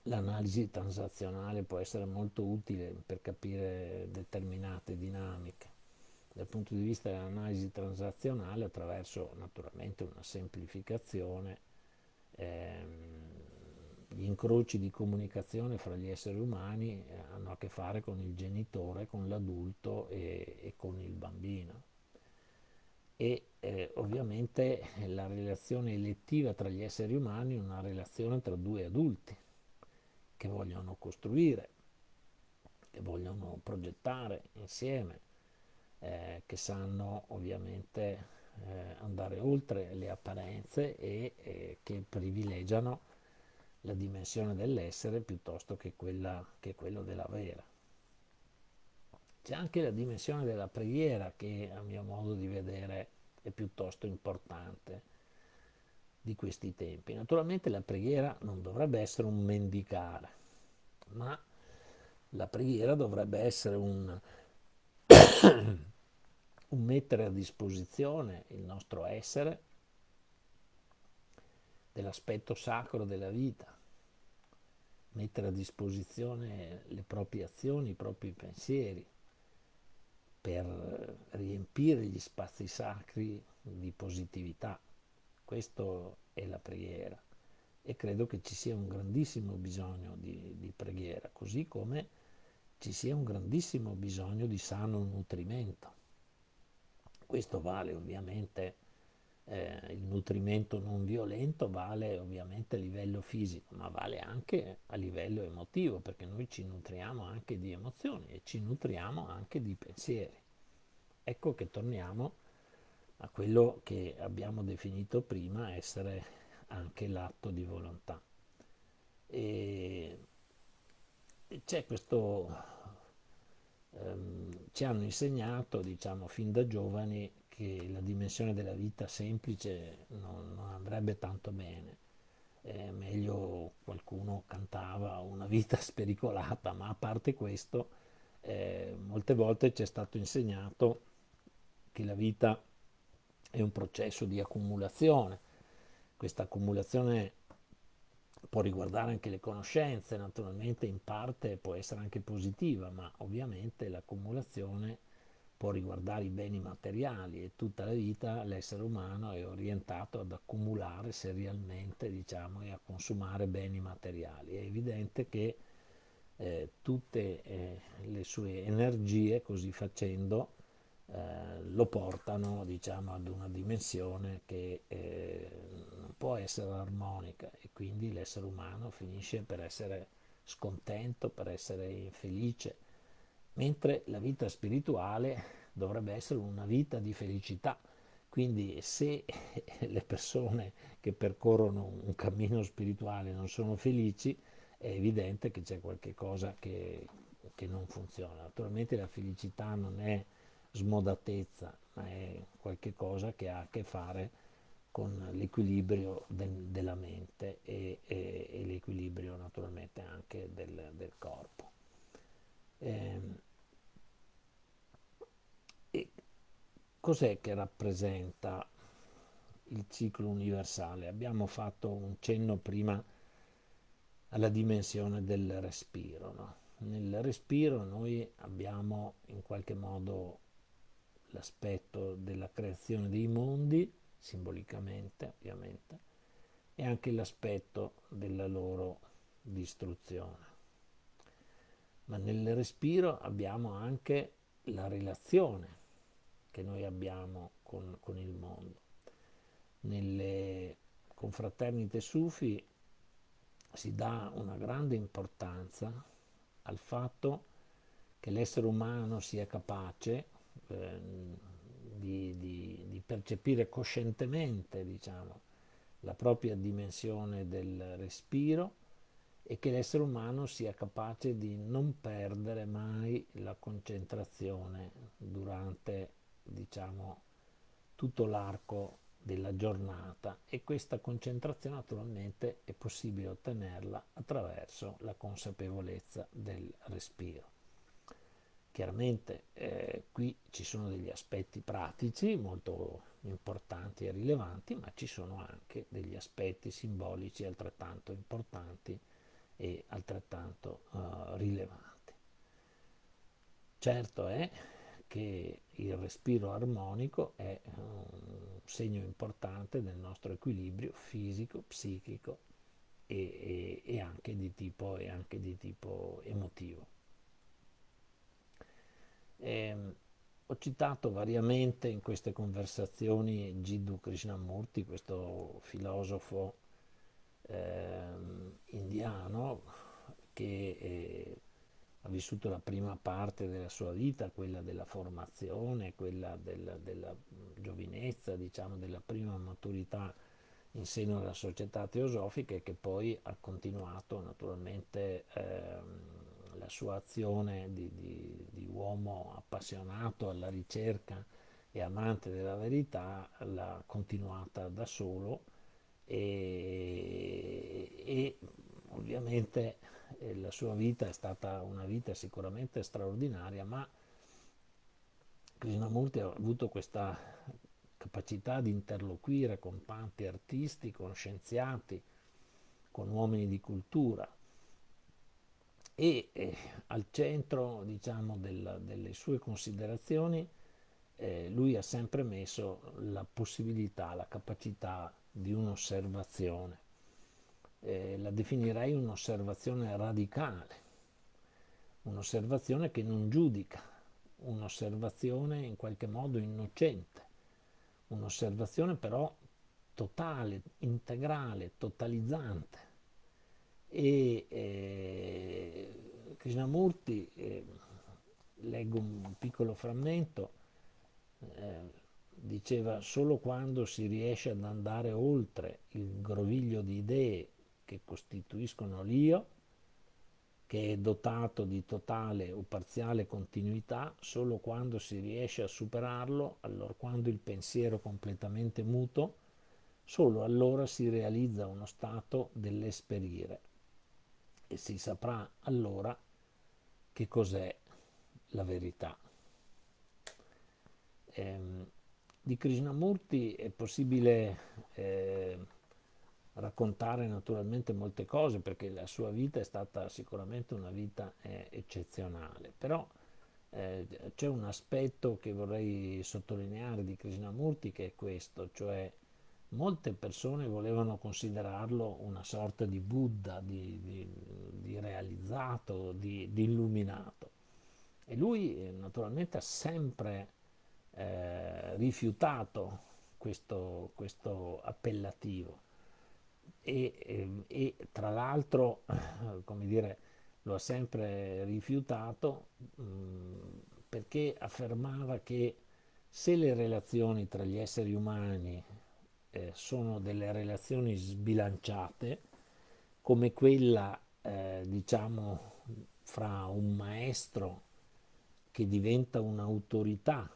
l'analisi transazionale può essere molto utile per capire determinate dinamiche. Dal punto di vista dell'analisi transazionale, attraverso naturalmente una semplificazione, ehm, gli incroci di comunicazione fra gli esseri umani eh, hanno a che fare con il genitore, con l'adulto e, e con il bambino. E eh, ovviamente la relazione elettiva tra gli esseri umani è una relazione tra due adulti che vogliono costruire, che vogliono progettare insieme, eh, che sanno ovviamente eh, andare oltre le apparenze e eh, che privilegiano la dimensione dell'essere piuttosto che, quella, che quello della vera. C'è anche la dimensione della preghiera che a mio modo di vedere è piuttosto importante di questi tempi. Naturalmente la preghiera non dovrebbe essere un mendicare, ma la preghiera dovrebbe essere un, un mettere a disposizione il nostro essere dell'aspetto sacro della vita, mettere a disposizione le proprie azioni, i propri pensieri, per riempire gli spazi sacri di positività. Questo è la preghiera e credo che ci sia un grandissimo bisogno di, di preghiera, così come ci sia un grandissimo bisogno di sano nutrimento. Questo vale ovviamente, eh, il nutrimento non violento vale ovviamente a livello fisico, ma vale anche a livello emotivo, perché noi ci nutriamo anche di emozioni e ci nutriamo anche di pensieri. Ecco che torniamo a quello che abbiamo definito prima essere anche l'atto di volontà. E c'è questo, ehm, ci hanno insegnato, diciamo, fin da giovani che la dimensione della vita semplice non, non andrebbe tanto bene. Eh, meglio qualcuno cantava una vita spericolata, ma a parte questo, eh, molte volte ci è stato insegnato che la vita è un processo di accumulazione. Questa accumulazione può riguardare anche le conoscenze, naturalmente in parte può essere anche positiva, ma ovviamente l'accumulazione può riguardare i beni materiali e tutta la vita l'essere umano è orientato ad accumulare serialmente diciamo, e a consumare beni materiali. È evidente che eh, tutte eh, le sue energie così facendo eh, lo portano diciamo, ad una dimensione che eh, non può essere armonica e quindi l'essere umano finisce per essere scontento, per essere infelice, mentre la vita spirituale dovrebbe essere una vita di felicità. Quindi se le persone che percorrono un cammino spirituale non sono felici, è evidente che c'è qualcosa che, che non funziona. Naturalmente la felicità non è smodatezza, ma è qualcosa che ha a che fare con l'equilibrio del, della mente e, e, e l'equilibrio naturalmente anche del, del corpo. Eh, e cos'è che rappresenta il ciclo universale? Abbiamo fatto un cenno prima alla dimensione del respiro. No? Nel respiro noi abbiamo in qualche modo l'aspetto della creazione dei mondi, simbolicamente ovviamente, e anche l'aspetto della loro distruzione. Ma nel respiro abbiamo anche la relazione che noi abbiamo con, con il mondo. Nelle confraternite sufi si dà una grande importanza al fatto che l'essere umano sia capace eh, di, di, di, percepire coscientemente diciamo, la propria dimensione del respiro e che l'essere umano sia capace di non perdere mai la concentrazione durante diciamo, tutto l'arco della giornata e questa concentrazione naturalmente è possibile ottenerla attraverso la consapevolezza del respiro. Chiaramente eh, qui ci sono degli aspetti pratici molto importanti e rilevanti, ma ci sono anche degli aspetti simbolici altrettanto importanti e altrettanto uh, rilevanti. Certo è che il respiro armonico è un segno importante del nostro equilibrio fisico, psichico e, e, e, anche, di tipo, e anche di tipo emotivo. Eh, ho citato variamente in queste conversazioni Jiddu Krishnamurti, questo filosofo eh, indiano che eh, ha vissuto la prima parte della sua vita, quella della formazione, quella della, della giovinezza, diciamo, della prima maturità in seno alla società teosofica e che poi ha continuato naturalmente ehm, la sua azione di, di, di, uomo appassionato alla ricerca e amante della verità l'ha continuata da solo e, e ovviamente eh, la sua vita è stata una vita sicuramente straordinaria, ma Krishnamurti ha avuto questa capacità di interloquire con tanti artisti, con scienziati, con uomini di cultura e eh, al centro diciamo, del, delle sue considerazioni eh, lui ha sempre messo la possibilità, la capacità di un'osservazione. Eh, la definirei un'osservazione radicale, un'osservazione che non giudica, un'osservazione in qualche modo innocente, un'osservazione però totale, integrale, totalizzante e eh, Krishnamurti, eh, leggo un piccolo frammento, eh, diceva solo quando si riesce ad andare oltre il groviglio di idee che costituiscono l'io, che è dotato di totale o parziale continuità, solo quando si riesce a superarlo, allora quando il pensiero completamente muto, solo allora si realizza uno stato dell'esperire e si saprà allora che cos'è la verità. Eh, di Krishnamurti è possibile eh, raccontare naturalmente molte cose perché la sua vita è stata sicuramente una vita eh, eccezionale, però eh, c'è un aspetto che vorrei sottolineare di Krishnamurti che è questo, cioè molte persone volevano considerarlo una sorta di Buddha, di, di, di realizzato, di, di, illuminato. E lui eh, naturalmente ha sempre eh, rifiutato questo, questo appellativo e, e, e tra l'altro, come dire, lo ha sempre rifiutato mh, perché affermava che se le relazioni tra gli esseri umani eh, sono delle relazioni sbilanciate, come quella, eh, diciamo, fra un maestro che diventa un'autorità,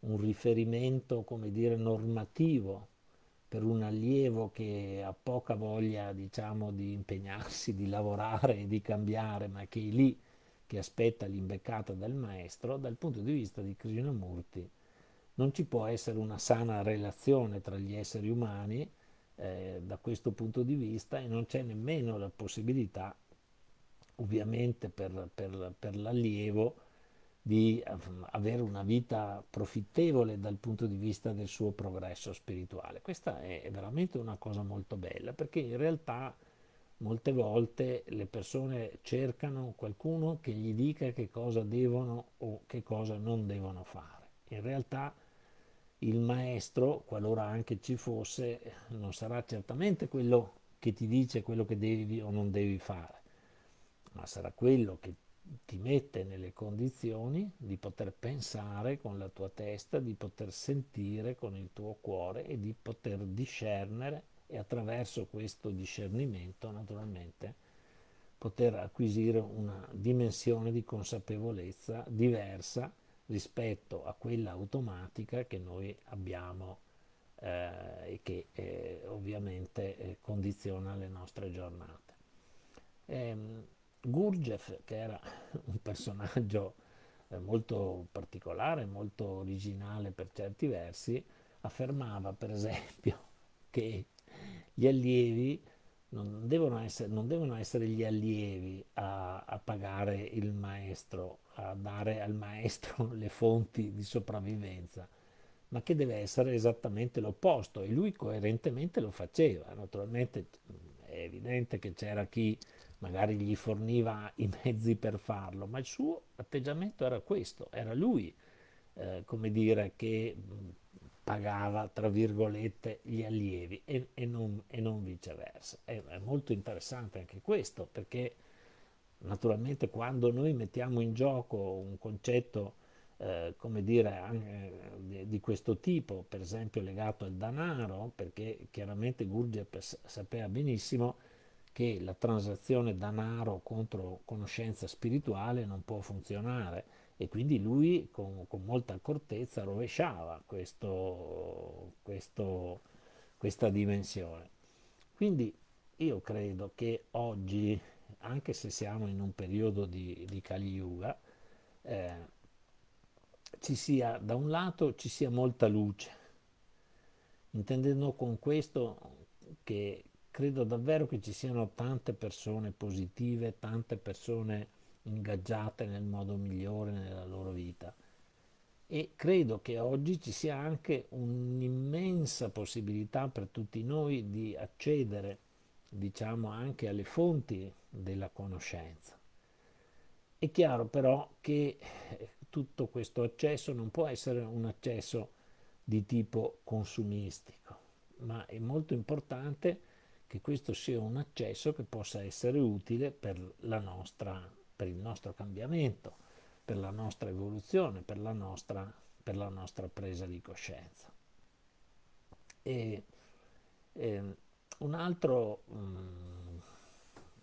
un riferimento, come dire, normativo per un allievo che ha poca voglia, diciamo, di impegnarsi, di lavorare di cambiare, ma che è lì che aspetta l'imbeccata del maestro, dal punto di vista di Krishnamurti non ci può essere una sana relazione tra gli esseri umani eh, da questo punto di vista e non c'è nemmeno la possibilità, ovviamente per, per, per l'allievo, di avere una vita profittevole dal punto di vista del suo progresso spirituale. Questa è veramente una cosa molto bella perché in realtà molte volte le persone cercano qualcuno che gli dica che cosa devono o che cosa non devono fare. In realtà il maestro, qualora anche ci fosse, non sarà certamente quello che ti dice quello che devi o non devi fare, ma sarà quello che ti mette nelle condizioni di poter pensare con la tua testa, di poter sentire con il tuo cuore e di poter discernere e attraverso questo discernimento naturalmente poter acquisire una dimensione di consapevolezza diversa rispetto a quella automatica che noi abbiamo eh, e che eh, ovviamente eh, condiziona le nostre giornate. Ehm, Gurdjieff, che era un personaggio eh, molto particolare, molto originale per certi versi, affermava per esempio che gli allievi non devono essere, non devono essere gli allievi a, a, pagare il maestro, a dare al maestro le fonti di sopravvivenza, ma che deve essere esattamente l'opposto e lui coerentemente lo faceva. Naturalmente è evidente che c'era chi magari gli forniva i mezzi per farlo, ma il suo atteggiamento era questo, era lui, eh, come dire, che pagava, tra virgolette, gli allievi e, e, non, e non, viceversa. È, è molto interessante anche questo, perché naturalmente quando noi mettiamo in gioco un concetto eh, come dire, di, di, questo tipo, per esempio legato al denaro, perché chiaramente Gurdjieff sapeva benissimo che la transazione denaro contro conoscenza spirituale non può funzionare e quindi lui con, con molta accortezza rovesciava questo, questo, questa dimensione. Quindi io credo che oggi, anche se siamo in un periodo di, di Kali Yuga, eh, ci sia da un lato ci sia molta luce, intendendo con questo che, credo davvero che ci siano tante persone positive, tante persone ingaggiate nel modo migliore nella loro vita. E credo che oggi ci sia anche un'immensa possibilità per tutti noi di accedere, diciamo, anche alle fonti della conoscenza. È chiaro però che tutto questo accesso non può essere un accesso di tipo consumistico, ma è molto importante che questo sia un accesso che possa essere utile per, nostra, per il nostro cambiamento, per la nostra evoluzione, per la nostra, per la nostra presa di coscienza. E, e un altro mm,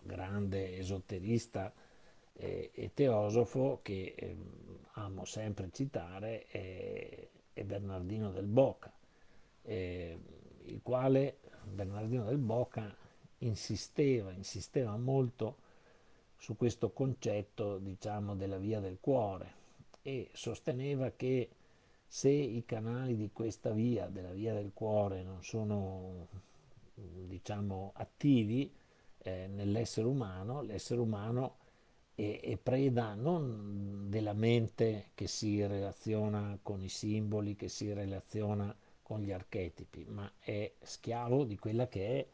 grande esoterista e, e teosofo che eh, amo sempre citare è, è Bernardino del Bocca, eh, il quale Bernardino del Boca insisteva, insisteva molto su questo concetto, diciamo, della via del cuore e sosteneva che se i canali di questa via, della via del cuore, non sono, diciamo, attivi eh, nell'essere umano, l'essere umano è, è preda non della mente che si relaziona con i simboli, che si relaziona con gli archetipi, ma è schiavo di quella che è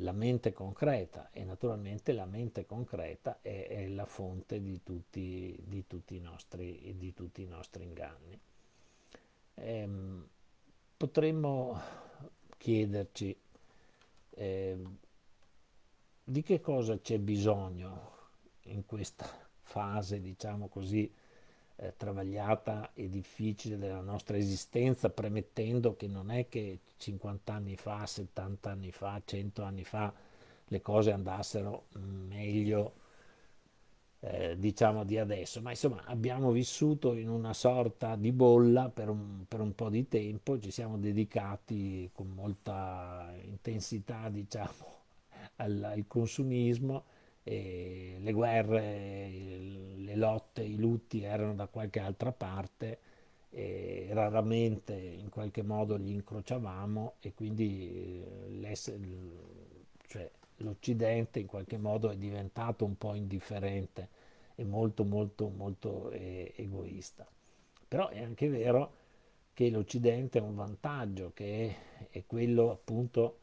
la mente concreta e naturalmente la mente concreta è, è la fonte di tutti, di, tutti nostri, di tutti, i nostri, inganni. Ehm, potremmo chiederci eh, di che cosa c'è bisogno in questa fase, diciamo così, eh, travagliata e difficile della nostra esistenza, premettendo che non è che 50 anni fa, 70 anni fa, 100 anni fa le cose andassero meglio, eh, diciamo, di adesso, ma insomma abbiamo vissuto in una sorta di bolla per un, per un po' di tempo, ci siamo dedicati con molta intensità, diciamo, al, al consumismo e le guerre, le lotte, i lutti erano da qualche altra parte e raramente in qualche modo li incrociavamo e quindi eh, cioè, l'Occidente in qualche modo è diventato un po' indifferente e molto molto molto eh, egoista. Però è anche vero che l'Occidente ha un vantaggio che è, è quello appunto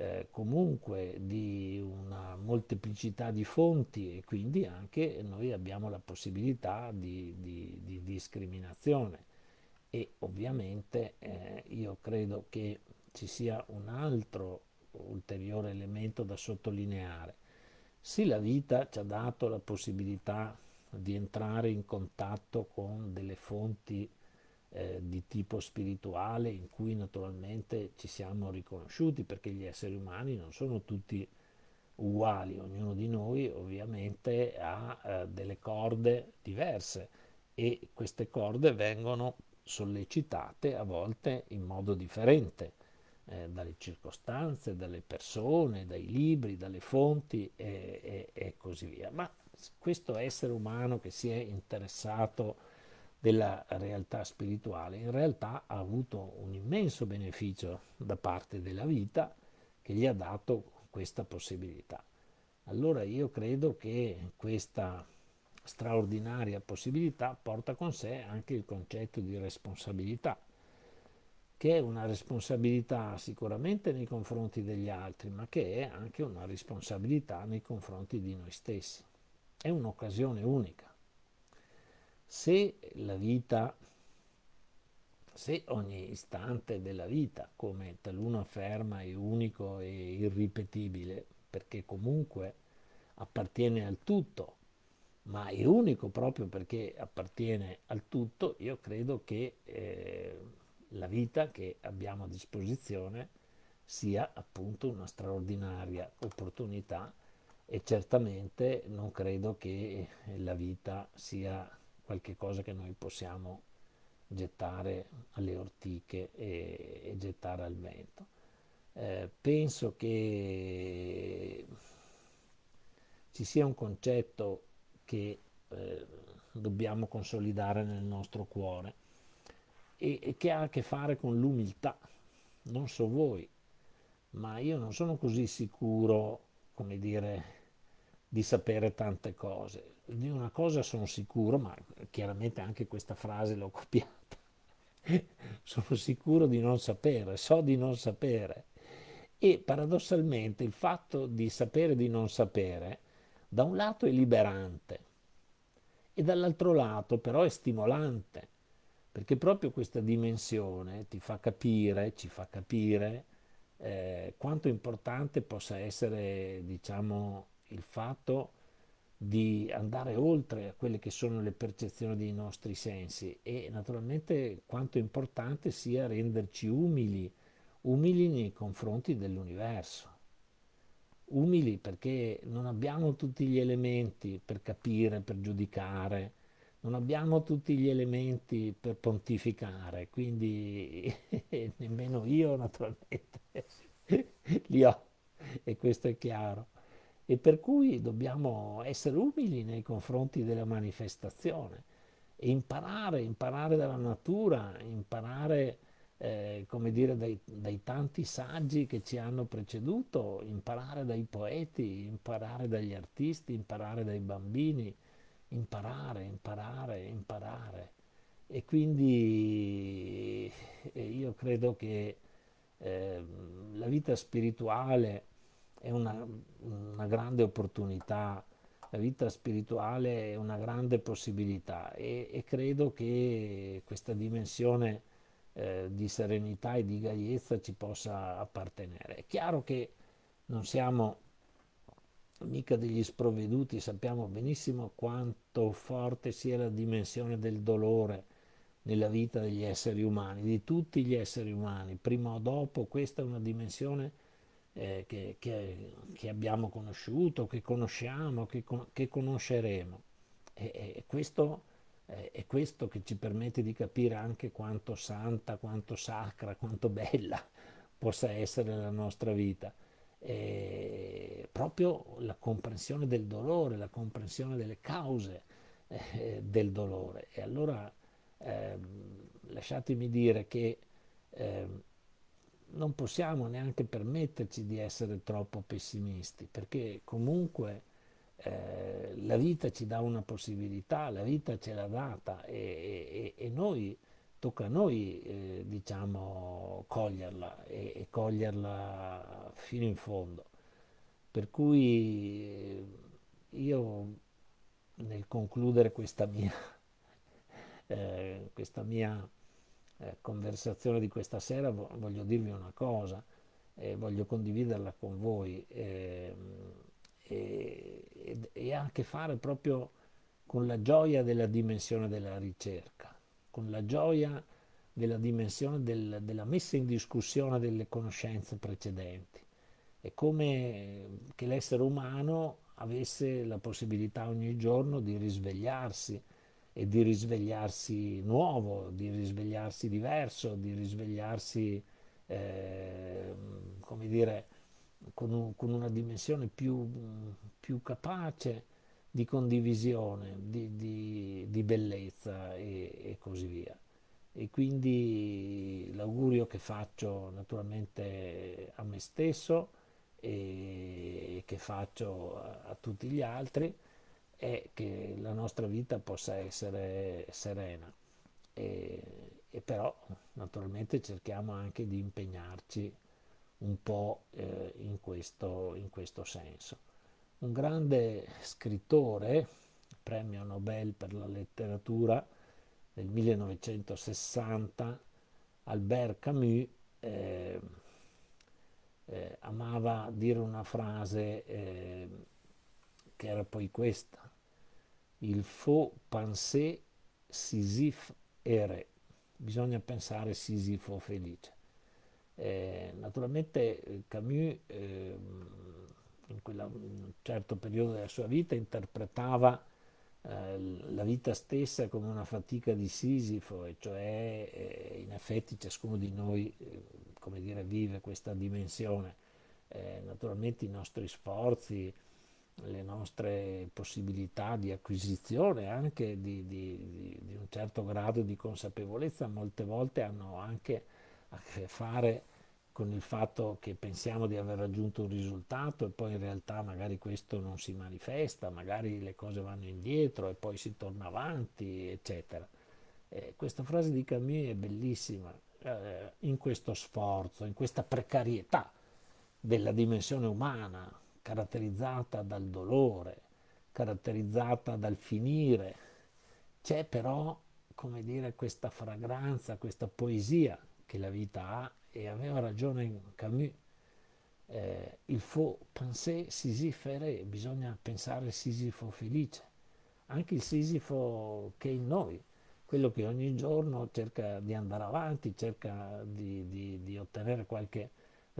eh, comunque di una molteplicità di fonti e quindi anche noi abbiamo la possibilità di, di, di discriminazione e ovviamente eh, io credo che ci sia un altro ulteriore elemento da sottolineare. Sì, la vita ci ha dato la possibilità di entrare in contatto con delle fonti eh, di tipo spirituale in cui naturalmente ci siamo riconosciuti perché gli esseri umani non sono tutti uguali, ognuno di noi ovviamente ha eh, delle corde diverse e queste corde vengono sollecitate a volte in modo differente eh, dalle circostanze, dalle persone, dai libri, dalle fonti e, e, e così via. Ma questo essere umano che si è interessato della realtà spirituale, in realtà ha avuto un immenso beneficio da parte della vita che gli ha dato questa possibilità. Allora io credo che questa straordinaria possibilità porta con sé anche il concetto di responsabilità, che è una responsabilità sicuramente nei confronti degli altri, ma che è anche una responsabilità nei confronti di noi stessi. È un'occasione unica se la vita, se ogni istante della vita, come taluno afferma, è unico e irripetibile, perché comunque appartiene al tutto, ma è unico proprio perché appartiene al tutto, io credo che eh, la vita che abbiamo a disposizione sia appunto una straordinaria opportunità e certamente non credo che la vita sia qualche cosa che noi possiamo gettare alle ortiche e, e gettare al vento. Eh, penso che ci sia un concetto che eh, dobbiamo consolidare nel nostro cuore e, e che ha a che fare con l'umiltà. Non so voi, ma io non sono così sicuro, come dire, di sapere tante cose. Di una cosa sono sicuro, ma chiaramente anche questa frase l'ho copiata. sono sicuro di non sapere, so di non sapere. E paradossalmente il fatto di sapere di non sapere, da un lato è liberante e dall'altro lato però è stimolante, perché proprio questa dimensione ti fa capire, ci fa capire eh, quanto importante possa essere, diciamo, il fatto di andare oltre a quelle che sono le percezioni dei nostri sensi e naturalmente quanto importante sia renderci umili, umili nei confronti dell'universo. Umili perché non abbiamo tutti gli elementi per capire, per giudicare, non abbiamo tutti gli elementi per pontificare, quindi nemmeno io naturalmente li ho e questo è chiaro e per cui dobbiamo essere umili nei confronti della manifestazione e imparare, imparare dalla natura, imparare eh, come dire dai, dai, tanti saggi che ci hanno preceduto, imparare dai poeti, imparare dagli artisti, imparare dai bambini, imparare, imparare, imparare. E quindi eh, io credo che eh, la vita spirituale è una, una, grande opportunità, la vita spirituale è una grande possibilità e, e credo che questa dimensione eh, di serenità e di gaiezza ci possa appartenere. È chiaro che non siamo mica degli sprovveduti, sappiamo benissimo quanto forte sia la dimensione del dolore nella vita degli esseri umani, di tutti gli esseri umani, prima o dopo, questa è una dimensione eh, che, che, che, abbiamo conosciuto, che conosciamo, che, che conosceremo. E, e questo è questo che ci permette di capire anche quanto santa, quanto sacra, quanto bella possa essere la nostra vita. E proprio la comprensione del dolore, la comprensione delle cause eh, del dolore. E allora eh, lasciatemi dire che eh, non possiamo neanche permetterci di essere troppo pessimisti, perché comunque eh, la vita ci dà una possibilità, la vita ce l'ha data e, e, e noi, tocca a noi eh, diciamo coglierla e, e, coglierla fino in fondo. Per cui eh, io nel concludere questa mia, eh, questa mia eh, conversazione di questa sera voglio dirvi una cosa e voglio condividerla con voi. Ehm, e, e, ha a che fare proprio con la gioia della dimensione della ricerca, con la gioia della dimensione del, della messa in discussione delle conoscenze precedenti. È come che l'essere umano avesse la possibilità ogni giorno di risvegliarsi e di risvegliarsi nuovo, di risvegliarsi diverso, di risvegliarsi, eh, come dire, con, un, con una dimensione più, più, capace di condivisione, di, di, di bellezza e, e, così via. E quindi l'augurio che faccio naturalmente a me stesso e che faccio a, a tutti gli altri è che la nostra vita possa essere serena e, e però naturalmente cerchiamo anche di impegnarci un po' eh, in, questo, in questo senso. Un grande scrittore, premio Nobel per la letteratura del 1960, Albert Camus, eh, eh, amava dire una frase eh, che era poi questa, il faut penser Sisyphe ere, bisogna pensare Sisifo felice. Eh, naturalmente eh, Camus eh, in, quella, in, un certo periodo della sua vita interpretava eh, la vita stessa come una fatica di Sisifo, e cioè eh, in effetti ciascuno di noi come dire, vive questa dimensione. naturalmente i nostri sforzi, le nostre possibilità di acquisizione anche di, di, di, un certo grado di consapevolezza molte volte hanno anche a che fare con il fatto che pensiamo di aver raggiunto un risultato e poi in realtà magari questo non si manifesta, magari le cose vanno indietro e poi si torna avanti, eccetera. Eh, questa frase di Camus è bellissima, eh, in questo sforzo, in questa precarietà della dimensione umana, caratterizzata dal dolore, caratterizzata dal finire, c'è però, come dire, questa fragranza, questa poesia che la vita ha e aveva ragione Camus, eh, il faut penser Sisyphe bisogna pensare Sisifo felice, anche il Sisifo che è in noi, quello che ogni giorno cerca di andare avanti, cerca di, di, di ottenere qualche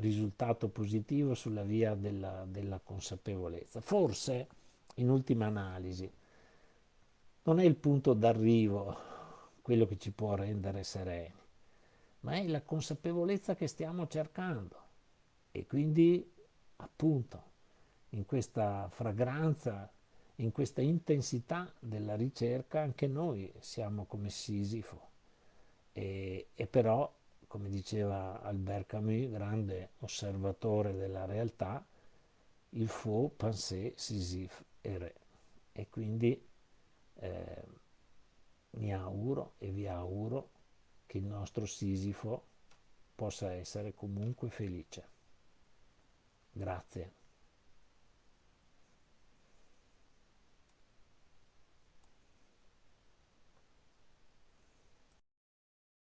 risultato positivo sulla via della, della consapevolezza. Forse, in ultima analisi, non è il punto d'arrivo quello che ci può rendere sereni, ma è la consapevolezza che stiamo cercando. E quindi, appunto, in questa fragranza, in questa intensità della ricerca, anche noi siamo come Sisifo. E, e però, come diceva Albert Camus, grande osservatore della realtà, il faut penser Sisyphe e re. E quindi eh, mi auguro e vi auguro che il nostro Sisifo possa essere comunque felice. Grazie.